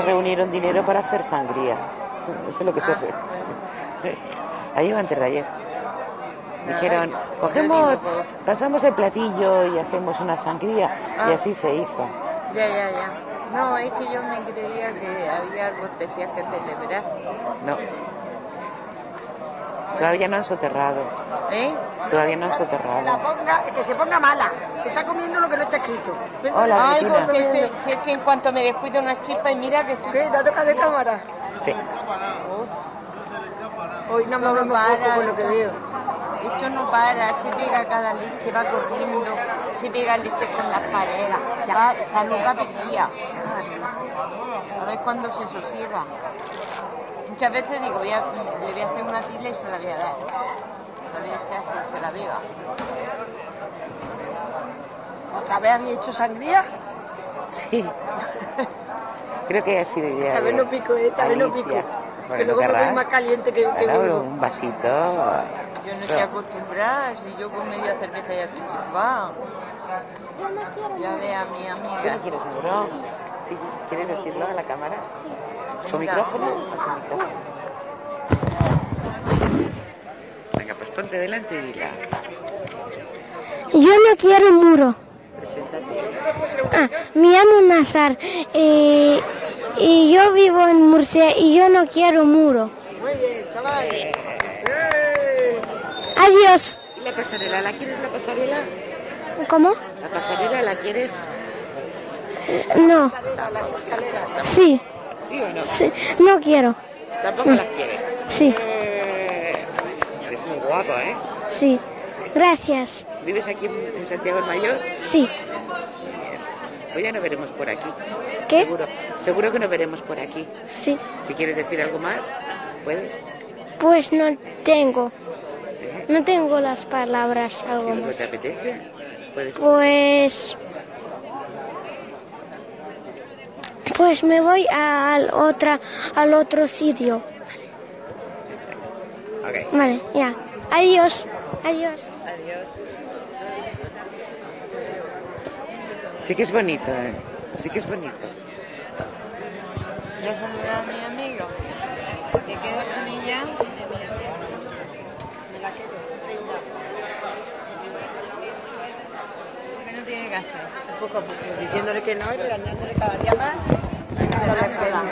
Reunieron dinero para hacer sangría. Eso es lo que se hace. Ayer o antes de ayer. Dijeron, cogemos, pasamos el platillo y hacemos una sangría. Y así se hizo. Ya, ya, ya. No, es que yo me creía que había algo especial que celebrar. No. Todavía no han soterrado. ¿Eh? Todavía no han La soterrado. ponga, que se ponga mala. Se está comiendo lo que no está escrito. Venga, Hola, Ay, Cristina. porque si, si es que en cuanto me descuido una chispa y mira que estoy... ¿Qué? ¿Te toca de cámara? Sí. Hoy no No movemos para, poco con lo que veo. Esto no para, se pega cada leche, va corriendo, se pega leche con las paredes, va, está loca perdida. A ver cuándo se sosiega. Muchas veces digo, voy a- le voy a hacer una tila y se la voy a dar. Que se la. ¿Otra vez había hecho sangría? Sí. Creo que ha sido idea Esta vez no pico, eh, esta vez no pico. Que Bueno, luego me voy más caliente que, que un vasito. Yo no estoy acostumbrada, si yo con media cerveza ya estoy chispada. Ya ve a mi ¿Qué amiga. no quieres seguro? ¿Sí? ¿Quieres decirlo a la cámara? ¿Con micrófono o sin micrófono? Venga, pues ponte delante y dila. Yo no quiero muro. Preséntate. Ah, me llamo Nazar eh, y yo vivo en Murcia y yo no quiero muro. Muy bien, chaval. Eh. ¡Eh! Adiós. ¿Y la pasarela? ¿La quieres la pasarela? ¿Cómo? ¿La pasarela la quieres? No. A las escaleras. Sí. ¿Sí o no? sí. No quiero. Tampoco las quieres. Sí. Eh, ¿eh? Sí. Gracias. ¿Vives aquí en Santiago el Mayor? Sí. Pues ya nos veremos por aquí. ¿Qué? Seguro, seguro que nos veremos por aquí. Sí. Si quieres decir algo más, puedes. Pues no tengo. No tengo las palabras Si algo luego más. te apetece, puedes. Pues. Pues me voy al otra al otro sitio. Vale, ya. Adiós. Adiós. Sí que es bonito, ¿eh? Sí que es bonito. Ya saludé a mi amiga. ¿Te quedas con ella? ¿Qué no tiene hacer? Poco a poco, diciéndole que no y regañándole cada día más. Dándole pena.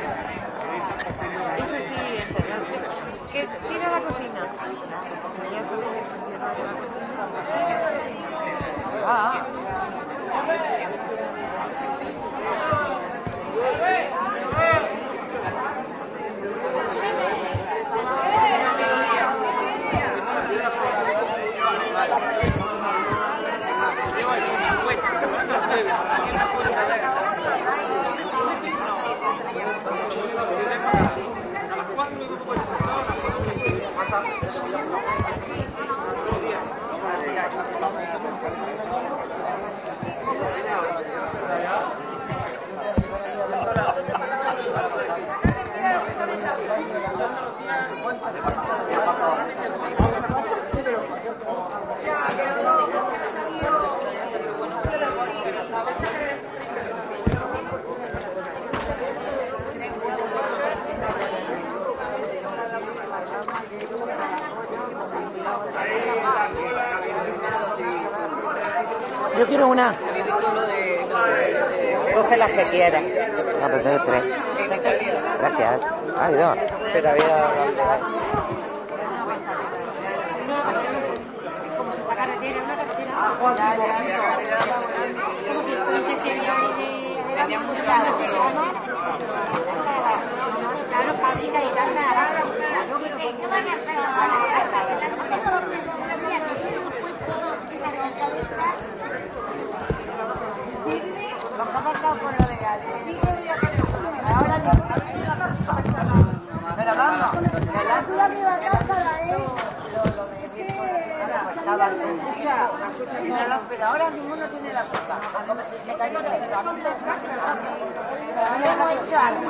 Eso sí, encerrado. Que tira la cocina. Cocina. Ah. Yo quiero una. Coge las que quieras. No, pues doy tres. Gracias. Hay dos. Pero había Claro, fábrica y casa Pero ahora ninguno tiene la. Como si se. Pero hemos hecho algo.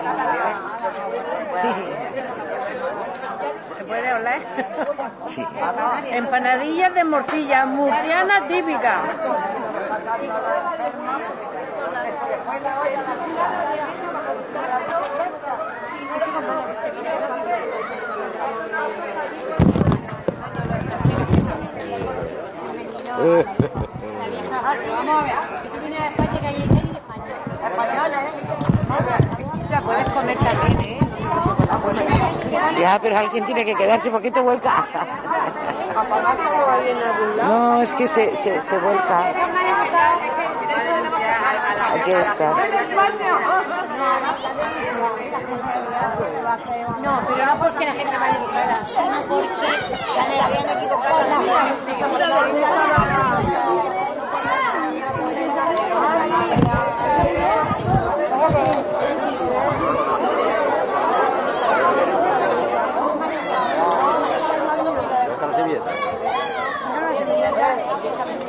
Si se cayera. ¿Se puede hablar? Sí. Empanadillas de morcilla, murciana típica. O sea, puedes comer también, ¿eh? Ya, pero alguien tiene que quedarse porque te vuelca. No, es que se, se, se vuelca. Aquí está. No, pero no porque la gente vaya equivocada, sino porque ya le habían equivocado la Está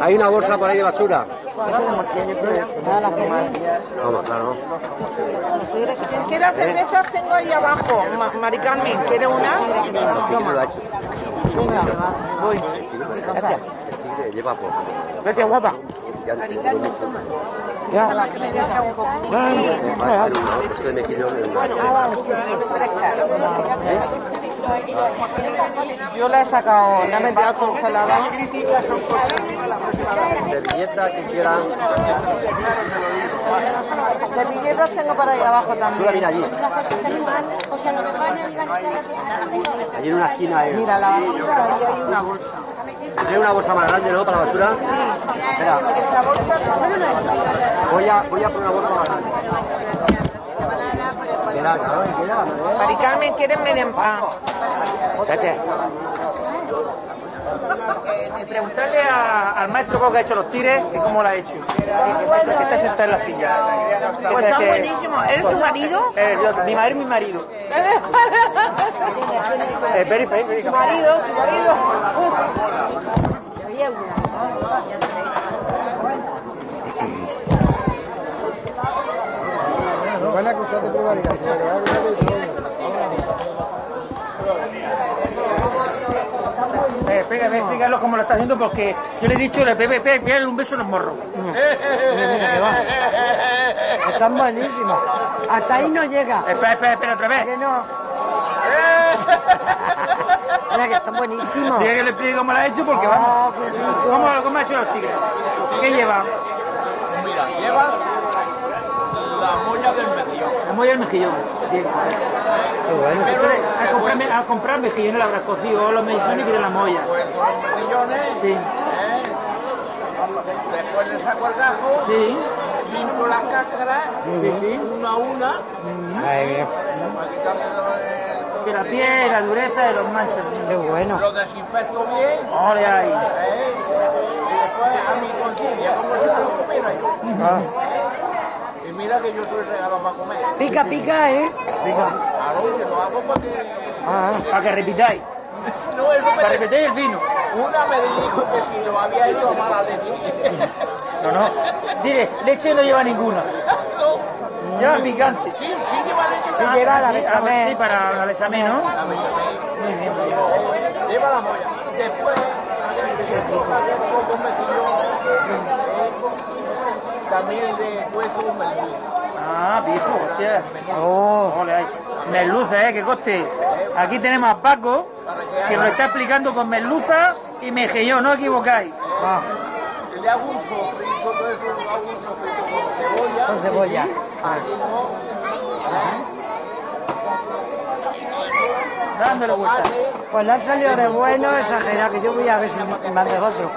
Hay una bolsa por ahí de basura. Vamos, claro. ¿Quieres cervezas? Tengo ahí abajo. Ma- Mari Carmen, ¿quiere una? ¿Quién se lo ha hecho? Venga, voy. Gracias. Lleva poco. Gracias, guapa. Ya. Vale, mejillón es Yo la he sacado, la he metido al congelador. Servilleta que quieran. Servilletas tengo para ahí abajo también. mira allí. Allí en una esquina. Mira, la basura, ahí hay una bolsa. ¿Hay una bolsa más grande, no? Para la basura. Espera, voy a, voy a poner una bolsa más grande. Queda, claro, queda. Mari Carmen, ¿quieres media empan? Gracias. Preguntarle a- al maestro que ha hecho los tires que cómo lo ha hecho. Que está sentado en la silla. Pues Que- está que- buenísimo. ¿Eres su marido? Eh, yo- mi madre y mi marido. Eh, Peri, Peri, Peri. Su marido, su marido. Nos van a acusar de prevaricación. Eh, explícame, explícalo cómo lo está haciendo porque yo le he dicho, le Pepe, pégale un beso en los morros. Están buenísimos. Hasta ahí no llega. Espera, espera, espera, otra vez. Que no. Mira que están buenísimos. Diga que le explique cómo lo ha hecho porque Ah, vamos. ¿Cómo, cómo ha hecho los tigres? ¿Qué lleva? Mira, lleva la molla del mejillón. La molla del mejillón. Bien. Entonces, a comprar, a comprar mejillones lo habrás cocido, o los mejillones y de la molla. Pues los mejillones, Sí. ¿eh? después le saco el gajo, Sí. limpio las cáscaras, Sí, sí. una a una, Ay, bien. para quitarle lo de- Que la piel, la dureza de los manchas. Qué bueno. lo desinfecto bien, Ole ahí. ¿eh? y después a mi conciencia, como si lo comiera yo. Ah. Mira que yo soy regalo para comer. Pica, pica, ¿eh? Claro, que lo hago porque... Ah. Para que repitáis. No, eso Para me... repetir el vino. Una me dijo que si lo había hecho a mala leche. No, no. Dile, leche no lleva ninguna. No. Lleva picante. Sí, sí lleva leche. Sí lleva la Sí, ah, bechamel. Sí, para la bechamel, ¿no? Muy bien, muy bien. Lleva la molla. Después, un poco mejillón, también de hueso merluza. Ah, pijo, hostia. Oh. Merluza, eh, que coste. Aquí tenemos a Paco, que nos está explicando con merluza y mejillón, no os equivocáis. Ah. Le hago un sofrito, todo eso, le hago un sofrito con cebolla. Con cebolla. Ah. Aquí no. dándole vuelta. Pues le han salido de bueno, exagerado, que yo voy a ver si me mandas otro.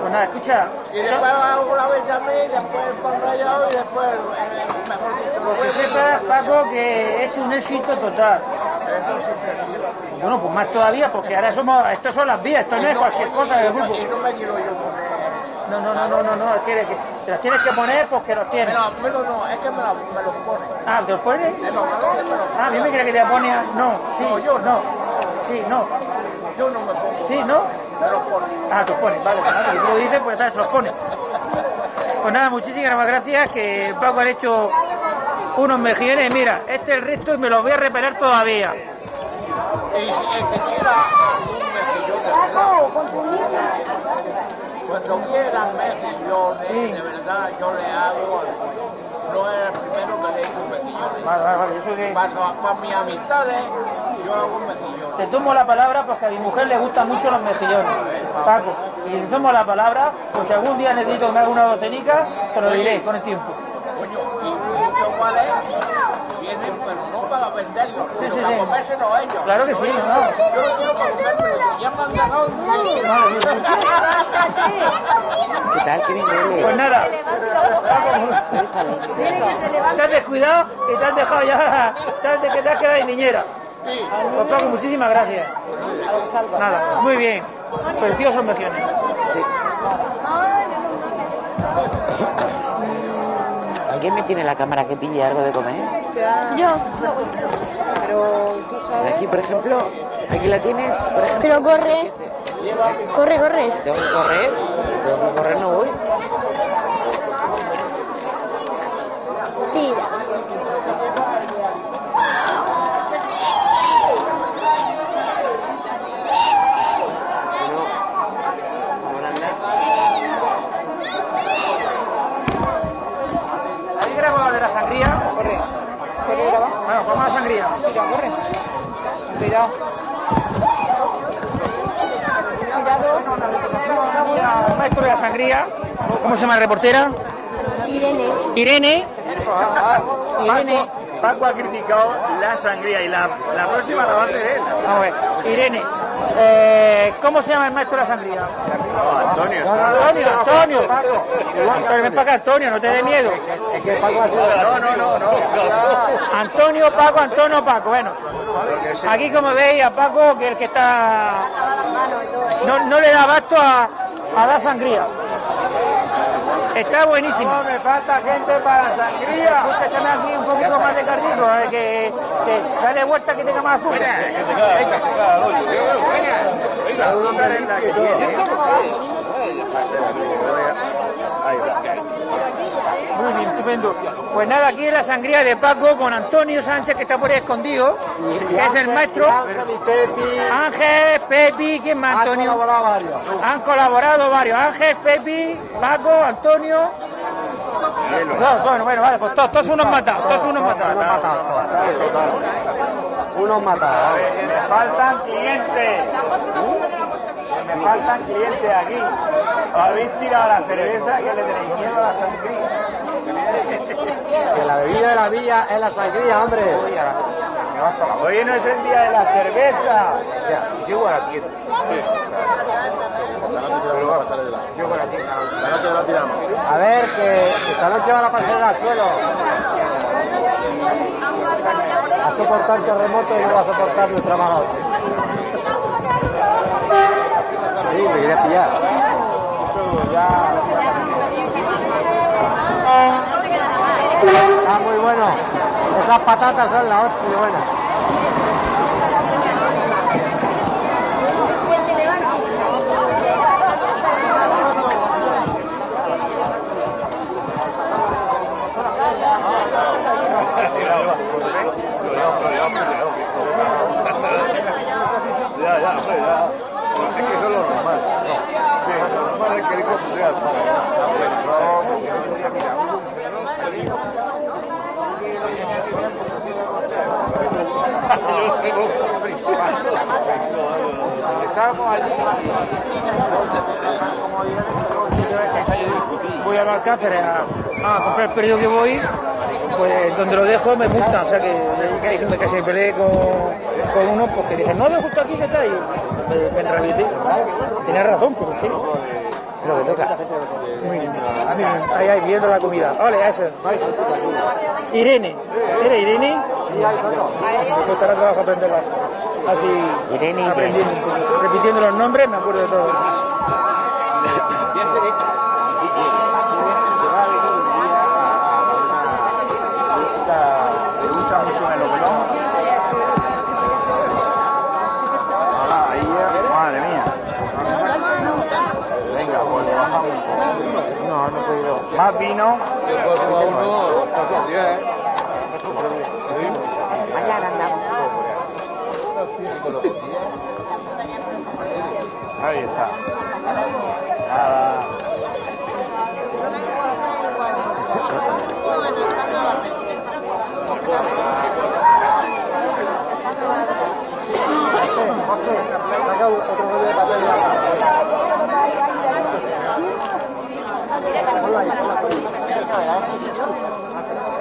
Pues nada, escucha. Y después hago la bechamel, después el pan rallado y después, eh, mejor que sepas, Paco, que es un éxito total. Bueno, pues más todavía, porque ahora somos, estos son las vías, esto no es cualquier cosa del grupo. No. No, no, no, no, no, no, es que, te los tienes que poner porque los tienes. No, lo- no, es que me, la- me los pone. Ah, ¿te los pones? Me los Ah, a mí me creía que te ponía, no, sí, No, yo no, sí, no, Yo no me pongo. sí, no. Me los pone. Ah, te los pones, vale, vale, si tú lo dices, pues ya se los pone. Pues nada, muchísimas gracias, que Paco ha hecho unos mejillones, mira, este es el resto y me los voy a repeler todavía. Y el que quiera algún mejillón de cuando quiera mejillones, de verdad, yo le hago. No es el primero que le hizo un mejillón. Vale, vale, vale, eso que... Para, para mis amistades, yo hago un mejillón. Te tomo la palabra porque a mi mujer le gustan mucho los mejillones, Paco. Y te tomo la palabra, pues si algún día necesito que me haga una docenica, te lo diré con el tiempo. Coño, y muchos cuales vienen, pero no para venderlos, Sí, sí, para ellos. Claro que sí, no. Yo quiero ya me han dejado ¿Qué tal? ¿Qué bien huele? Pues nada, te has descuidado y te has dejado ya, te has, que te has quedado de niñera. Pues Paco, muchísimas gracias. Nada, muy bien. Preciosos mejillones. ¿Alguien me tiene la cámara que pille algo de comer? Yo. Pero tú sabes. Aquí, por ejemplo, aquí la tienes, por ejemplo. Pero corre. Corre, corre. Tengo que correr, tengo que correr, no voy. Tira. ¿Ahí grabado de la sangría? Corre. Corre, graba. Bueno, vamos a la sangría. Mira, corre. Cuidado. Maestro de la sangría. ¿Cómo se llama la reportera? Irene. Irene. Irene. Paco ha criticado la sangría y la, la próxima la va a hacer él. Vamos a ver. Irene. Eh, ¿Cómo se llama el maestro de la sangría? Antonio. Antonio, Antonio. Antonio, ven para acá, Antonio, no te dé miedo. Paco. No, no, no, no. Antonio, Paco, Antonio, Paco. Bueno, aquí como veis a Paco, que el que está... No, no le da abasto a, a la sangría. Está buenísimo. me falta gente para la sangría. Escucha, échame aquí un poquito más de cardito, eh, que, que dale vuelta que tenga más azúcar. Muy bien, estupendo. Pues nada, aquí es la sangría de Paco con Antonio Sánchez, que está por ahí escondido, que es el maestro. Ángel, Pepi, ¿quién más, Antonio? Han colaborado varios. Ángel, Pepi, Paco, Antonio. No, bueno, bueno, vale, pues todos, todos unos matados, todos unos matados. Unos matados. Me faltan clientes. Me faltan clientes aquí. Habéis tirado la cerveza que le tenéis miedo a la sangría. Que la bebida de la villa es la sangría, hombre. Hoy no es el día de la cerveza. Llego a la tienda. Llego a la tienda. La noche la tiramos. A ver, que esta noche van a pasar al suelo. A soportar terremotos y no va a soportar nuestra hostia. Sí, me quería pillar. Está muy bueno. Esas patatas son la hostia buena. Ya, ya, hombre, ya. Es que eso es lo normal. No. Sí, lo normal es que digo que sea Voy a Alcáceres a, a comprar el periodo que voy, pues donde lo dejo me multan, o sea que gente que se peleé con, con uno porque dije, no, me gusta aquí que está ahí. Me, me. Tenía razón, pero es que es lo que toca. Muy bien. Ahí, ahí, viendo la comida. Vale, eso. Irene. ¿Eres Irene? Me costará trabajo aprenderla. Así, Irene, aprendiendo, repitiendo los nombres, me acuerdo de todo. Mañana andamos. Ahí está. Nada. Saca otro rollo de papel. por el ese que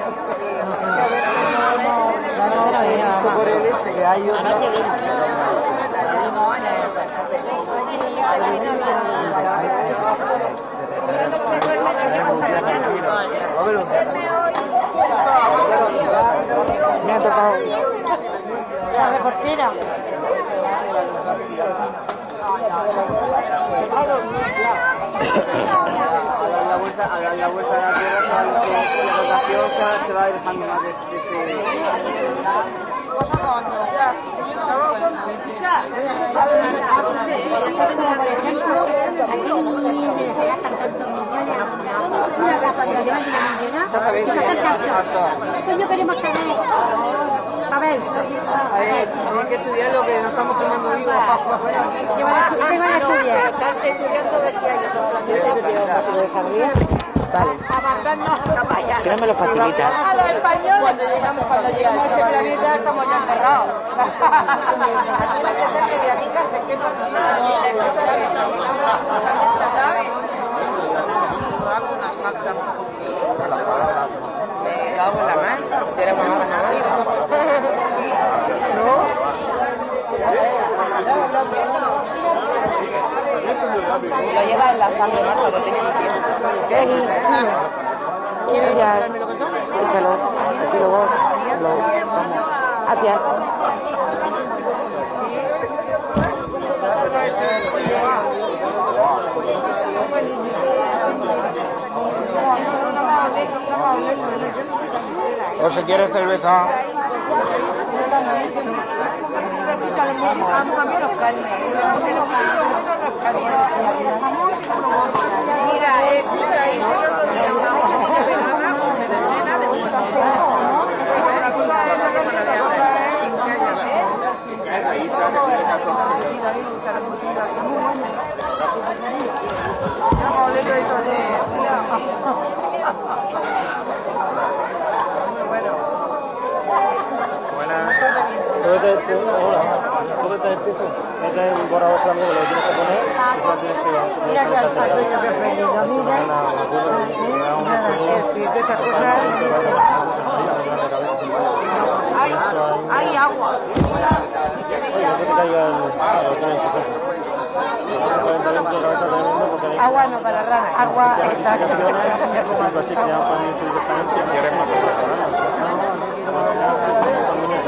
ha tocado. La vuelta, a dar la vuelta a la Tierra, se va, la rotación se, va dejando más de, casa de. Exactamente. Coño, queremos saber. A ver, A ver, hay que estudiar lo que nos estamos tomando vivos. ¿qué van a, estudiar? Están estudiando ver si hay otro planeta. Vale. A mandarnos a vaya. Si no me lo facilitas. A los españoles. Cuando llegamos, cuando llegamos a este planeta estamos ya encerrados. Me cago en la mano. Tenemos nada. Lo lleva en la sangre, ¿no? Lo en el ¿Quieres ya? Échalo. Así luego lo vamos. Hacia. O si quiere cerveza. Mira, eh, ahí el otro día una morcilla vegana con berenjena de mucho Sin que haya Todo te, todo- hola, todo te empiezo. Este es un borrador que lo tienes que poner y se lo tienes que... Mira que al Antonio que mira. Sí, de estas cosas. Hay, hay agua. Agua no para rana. Agua si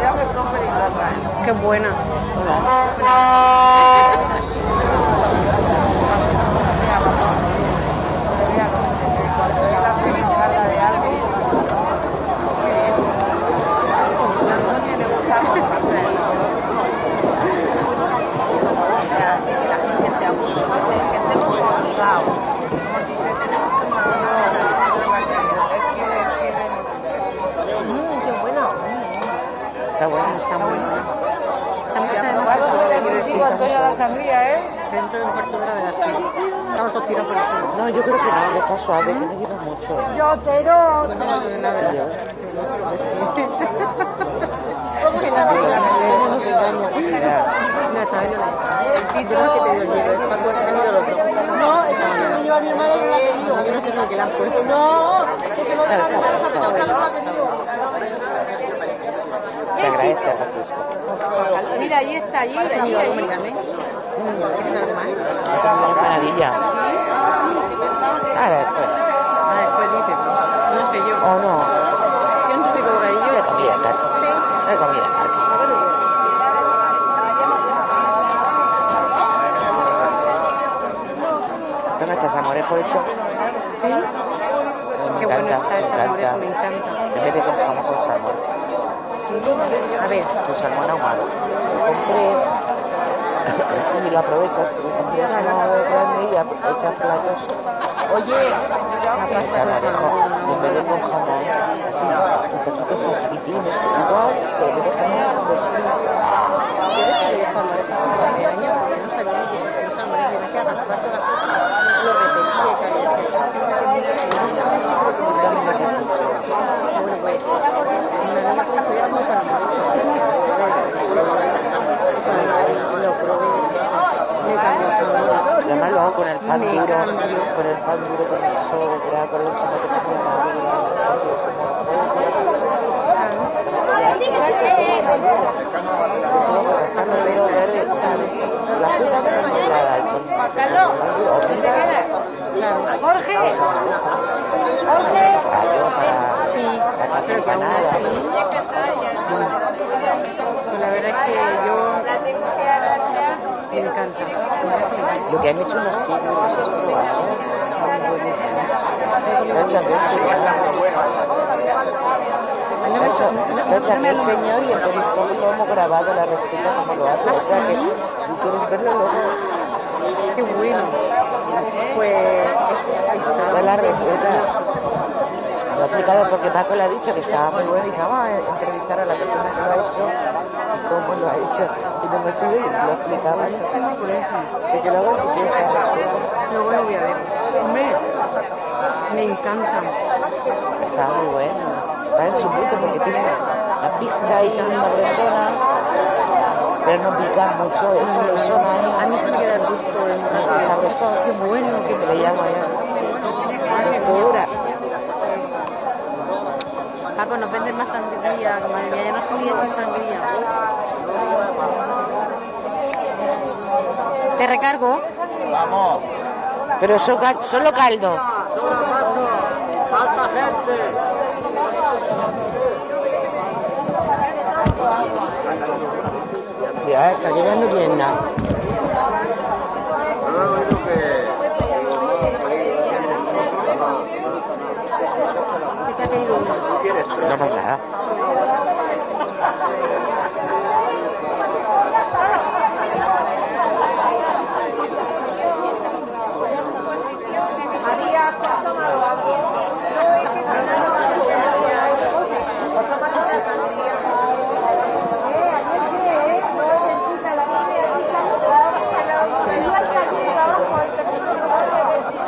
probarla. Pero la sangría del Antonio, está la sangría, ¿eh? Dentro de un cuarto de hora la Estamos todos tirados por el suelo. No, yo creo que no, está suave, que no lleva mucho. Yo quiero... No que me lleva mi. No, no que que no refresco. Mira, ahí está, allí, allí, allí. Qué maravilla. Ahora después. Ah, después dice. No sé yo. O no. Yo no tengo bocadillo. De comida en casa. De comida en casa. ¿Dónde está Samorejo hecho? ¿Sí? Me Qué bueno encanta, está el me salmorejo, me encanta. encanta. En vez de con jamón con salmón. A ver, Con salmón ahumado. Compré y lo aprovechas, porque compré uno grande y echas platos. oye, la pasta Samorejo, salmón. en vez de con jamón, así, un poquito son chiquitines, igual, pero de jamón, Yo descubrí el salmorejo hace un año porque no sabía ni que existía un salmorejo. Y me quedaba con plato de Lo repetía y tal. y decía, Bueno, pues, una niña con fue como salmorejo. Lo probé. Me cambió el sabor. Además lo hago con el pan duro, con el pan duro, con el sobra, con se Jorge. Jorge. Sí, pero que aún así, pues la verdad es que yo me encanta. Lo que han hecho los he probado, están buenísimos. Lo ha hecho aquel señor. Lo ha hecho- lo y hemos grabado la receta como lo hace. O sea que si quieres verlo luego, Qué bueno. Pues da la receta. Lo explicado porque Paco le ha dicho que estaba muy bueno y dice, vamos a entrevistar a la persona que lo ha hecho y cómo lo ha hecho. Y no hemos ido y lo explicaba eso. Así que luego si quieres lo voy a ver. Hombre, me encantan. Está muy bueno. Está en su punto porque tiene la pizca ahí sabrosona, pero no pica mucho, es sabrosona ahí. A mí se me queda el gusto en Sabrosón. Qué bueno, qué que le llamo yo. Dulzura. Paco, nos venden más sangría. Madre mía, ya no ni decir sangría. ¿Te recargo? Vamos. Pero so- solo caldo. ¡Falta gente! Ya está llegando que... Se te ha caído uno. No pasa nada.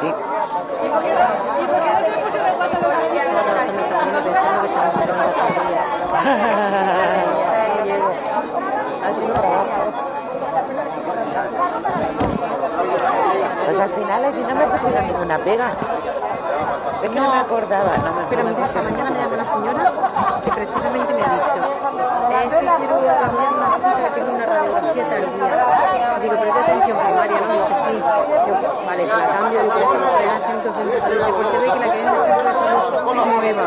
Sí. Pues al final pusieron ninguna pega. Es que no, me acordaba, no me, Pero me esta mañana me llama una señora que precisamente me ha dicho, es que quiero cambiar una cita que tengo una radiografía tardía. Digo, pero de atención primaria, ¿no? Dice, sí. Digo, vale, te la cambio, digo, pero la pues se ve que la que viene es nueva.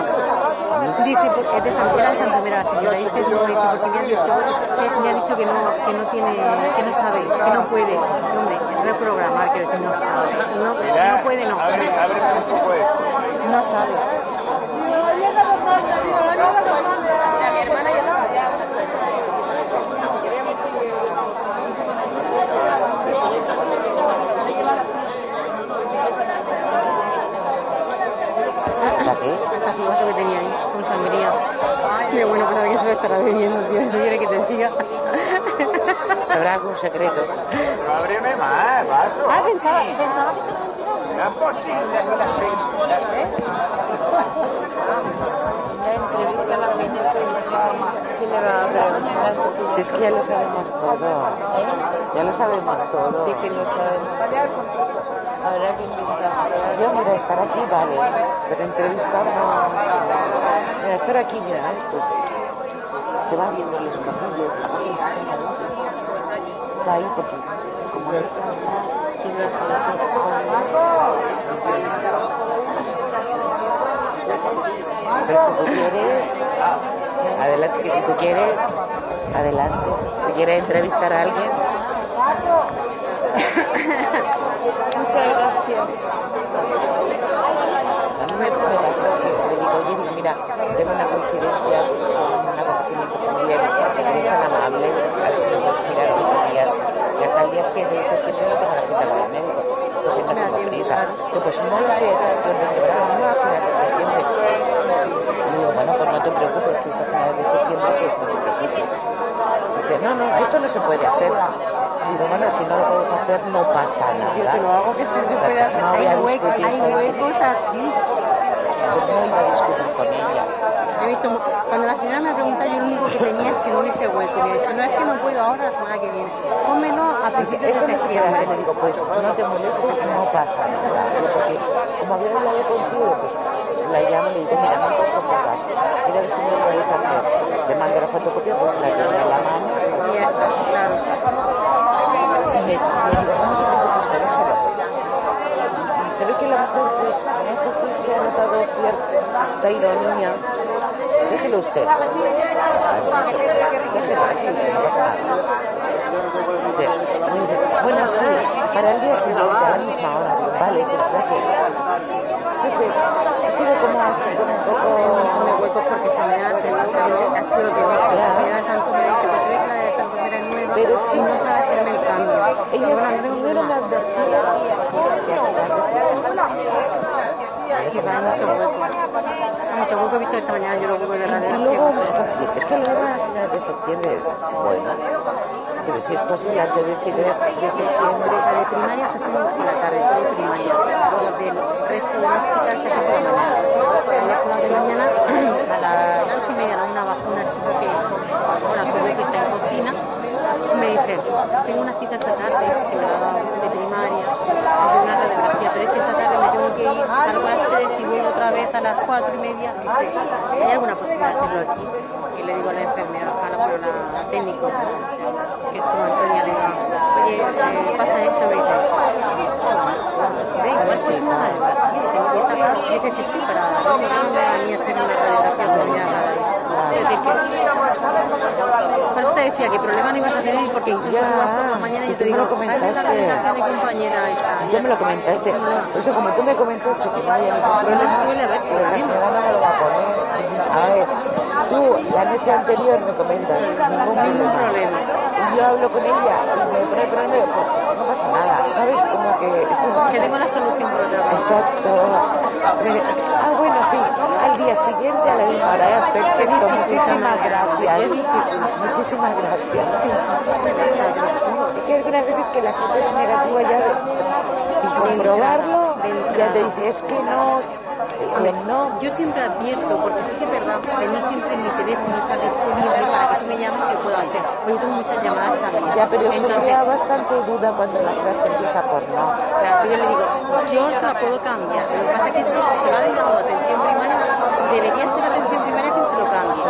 Dice, porque es de San era de Santomera la señora, dice, no, dice, porque me ha dicho, me ha dicho que no, que no tiene, que no sabe, que no puede. Hombre, reprogramar, que no sabe. No, no puede, no. Abre, abre un poco esto. No sabe. Mi. Hasta su vaso que tenía ahí, con sangría. Qué bueno, pues alguien se lo estará bebiendo, tío. No quiere que te diga. Sabrá algún secreto. Pero ábreme más, vaso. Ah, pensaba, pensaba que No es posible, seis. La entrevista la ¿quién le va a preguntar? Si es que ya lo sabemos todo. Ya lo sabemos todo. Sí que lo sabemos. Habrá que invitar. Yo, mira, estar aquí vale, pero entrevistar no. Mira, estar aquí, mira, ¿eh? pues se va viendo los capillos. Está ahí porque, como es. Si no Pero si tú quieres, adelante, que si tú quieres, adelante. Si quieres entrevistar a alguien. Muchas gracias. A mí me la suerte, le digo, oye, digo, mira, tengo una conferencia, un acontecimiento familiar, eres tan amable, a ver 7 de septiembre no tengo la cita con el médico, entonces no tengo prisa. Yo, pues no lo sé, yo no no a finales de septiembre. Y digo, bueno, pues no te preocupes, si es a finales de septiembre, pues no te preocupes. Dice, no, no, esto no se puede hacer. Digo, bueno, si no lo puedes hacer, no pasa nada. Yo te lo hago que sí se puede hacer. No voy a Hay huecos, discutir hay huecos así. A con. He visto, cuando la señora me pregunta, yo lo único que tenía es que no hubiese hueco. Y me ha dicho, no, es que no puedo ahora, la semana que viene. Pónmelo a principios de septiembre. Le digo, pues no te molestes, no pasa nada. Porque como había hablado contigo, pues la llamo y le digo, mira, no puedo comprar. Mira a ver si me lo puedes hacer. Te mando la fotocopia, pues la tengo en la mano. Y claro. Y me, digo, se preocupe usted, déjelo. Y se ve que la mujer, pues, no sé si es que ha notado cierta ironía. Déjelo usted. Déjelo, bueno, sí, para el día siguiente, a la misma hora. Vale, pues gracias. Ha sido como así, como un poco... de huecos porque mañana te ha sido lo que. La señora de Santo nueva, Pero es que no el cambio. Ella tengo primero me problema. advertía hasta Que va mucho hueco. Mucho hueco he visto esta mañana yo los huecos de la Y luego, es que luego a finales de septiembre, bueno, pero si es posible antes del 7 de, de septiembre, La de primaria se hace por la tarde, de primaria. Los del resto del hospital se hace por la mañana. A las de la mañana, a las ocho y media, a la una baja una chica que, bueno, a su vez que está en cocina, me dice, tengo una cita esta tarde, de primaria, de una radiografía, pero es que esta tarde me tengo que ir, salgo a las y vuelvo otra vez a las cuatro y media. Dice, ¿hay alguna posibilidad de hacerlo aquí? Y le digo a la enfermera, a la, bueno, la técnico, que es como Antonia, le digo, oye, eh, pasa esto, me dice, ve, igual pues radiografía, tengo que estar acá, dice, si estoy para, no me da ni hacer una radiografía mañana. Es decir, que, por eso te decía que problema no ibas a tener porque incluso Ya, por la mañana yo te digo, lo "Ay, la comentaste. de mi compañera esta. ya me lo comentaste. Por eso, como tú me comentaste que había ningún problema, suele haber problema. a. A ver, tú la noche anterior me comentas ningún problema. Y yo hablo con ella y me pone problema, pues no pasa nada, ¿sabes? Como que... Que tengo la solución por otra parte. Exacto. Ah, bueno, día siguiente a la ¿eh? perfecto, muchísimas gracias. Muchísimas gracias. Es que algunas veces que la gente es negativa ya de, sin comprobarlo, ya te dice, es que no, que no. Yo siempre advierto, porque sí que es verdad que no siempre mi teléfono está disponible para que tú me llames y lo puedo hacer. Porque tengo muchas llamadas también. Ya, pero eso Entonces, crea bastante duda cuando la frase empieza por no. Claro, yo le digo, yo se la puedo cambiar. Lo que pasa es que esto se va dedicado a atención primaria, debería ser atención primaria quien se lo cambie.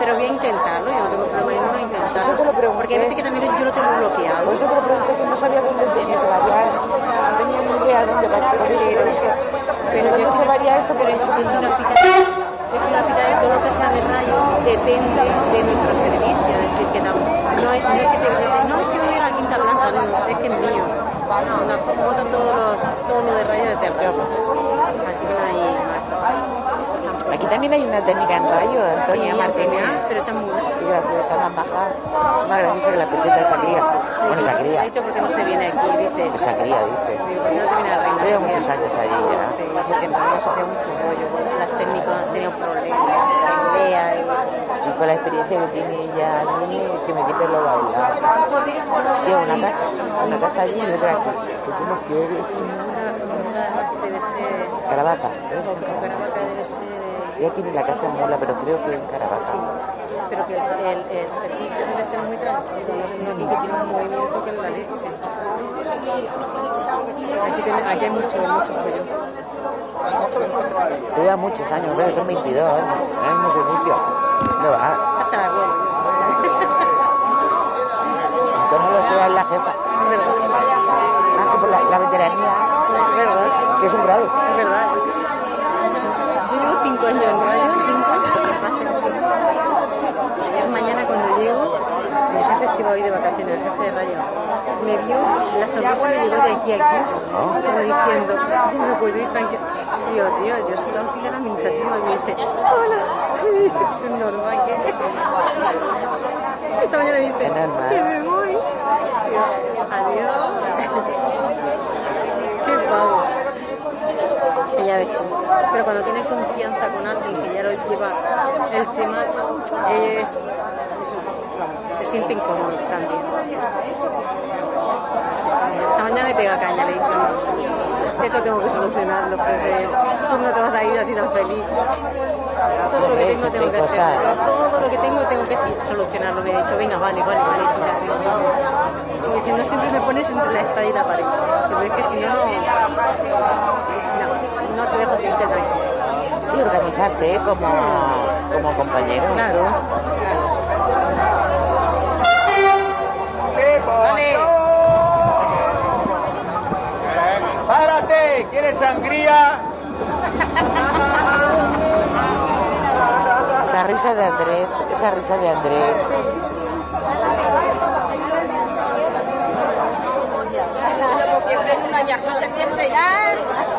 Pero voy a intentarlo, yo no tengo problema en intentarlo. Yo te lo pregunté. Porque hay veces que también yo lo tengo bloqueado. Por eso te lo pregunté que no sabía dónde tenía que variar, no tenía ni idea dónde variar. Pero yo no sé variar esto, pero yo quiero hospital y todo lo que sea de rayo depende de nuestro servicio. Es decir, que no, no es, no es que te no, es que voy a la quinta planta, no, es que es mío. No, botan todos los, todo lo de rayo de terror. Así que no hay más Aquí también hay una técnica en rayo, Antonia Sí, Martínez. Pero está muy buena. Y graciosa, más baja, más graciosa que la peseta de Sangría. Bueno, Ha Sangría. dicho porque no se viene aquí, dice. Pues Sangría, dice. Digo, ¿por qué no te viene a Reina Sofía? muchos años allí ya. Sí, porque en Reina Sofía mucho rollo. Las técnicas han tenido problemas, peleas y... Y con la experiencia que tiene ella allí, que me quite lo bailado. Llevo una casa, una casa allí y otra aquí. Que tú no quieres. Una, una debe ser... Caravaca. Caravaca eh, Ella tiene la casa en Mola, pero creo que en Caravaca. Sí, pero que el, el, el servicio debe ser muy tranquilo, no es que tiene un movimiento que es la leche. Aquí, tiene- aquí hay mucho, mucho follón. Lleva muchos años, creo que son 22 años. En el mismo servicio. No va. Hasta la abuela. No lo es la jefa. Es verdad. Más que por la, la veteranía. Es verdad. Que es un grado. Es verdad. Llevo cinco en radio. Ayer mañana cuando llego, mi jefe se va hoy de vacaciones, el jefe de radio. Me vio, la sonrisa le llegó de aquí a aquí, como diciendo, yo no puedo ir tranquilo. Digo, tío, yo soy auxiliar administrativa. Y me dice, hola. Es un normal que... Esta mañana me dice, que me voy. Adiós. Qué pavo. Que ya ves tú. Pero cuando tienes confianza con alguien que ya lo lleva el tema, es, eso, se sienten cómodos también. Esta mañana le pega caña, le he dicho, no, esto tengo que solucionarlo, porque tú no te vas a ir así tan feliz. Todo lo que tengo tengo que hacer, todo lo que tengo tengo que solucionarlo. Me he dicho, venga, vale, vale, vale, tira, diciendo, siempre me pones entre la espada y la pared. Pero es que si no, no, te dejo sin tranquilo. Sí, organizarse ¿eh? como, como compañero. Claro. Vale. ¡Párate! ¿Quieres sangría? Esa risa de Andrés, esa risa de Andrés. Porque una viajita.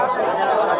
Gracias.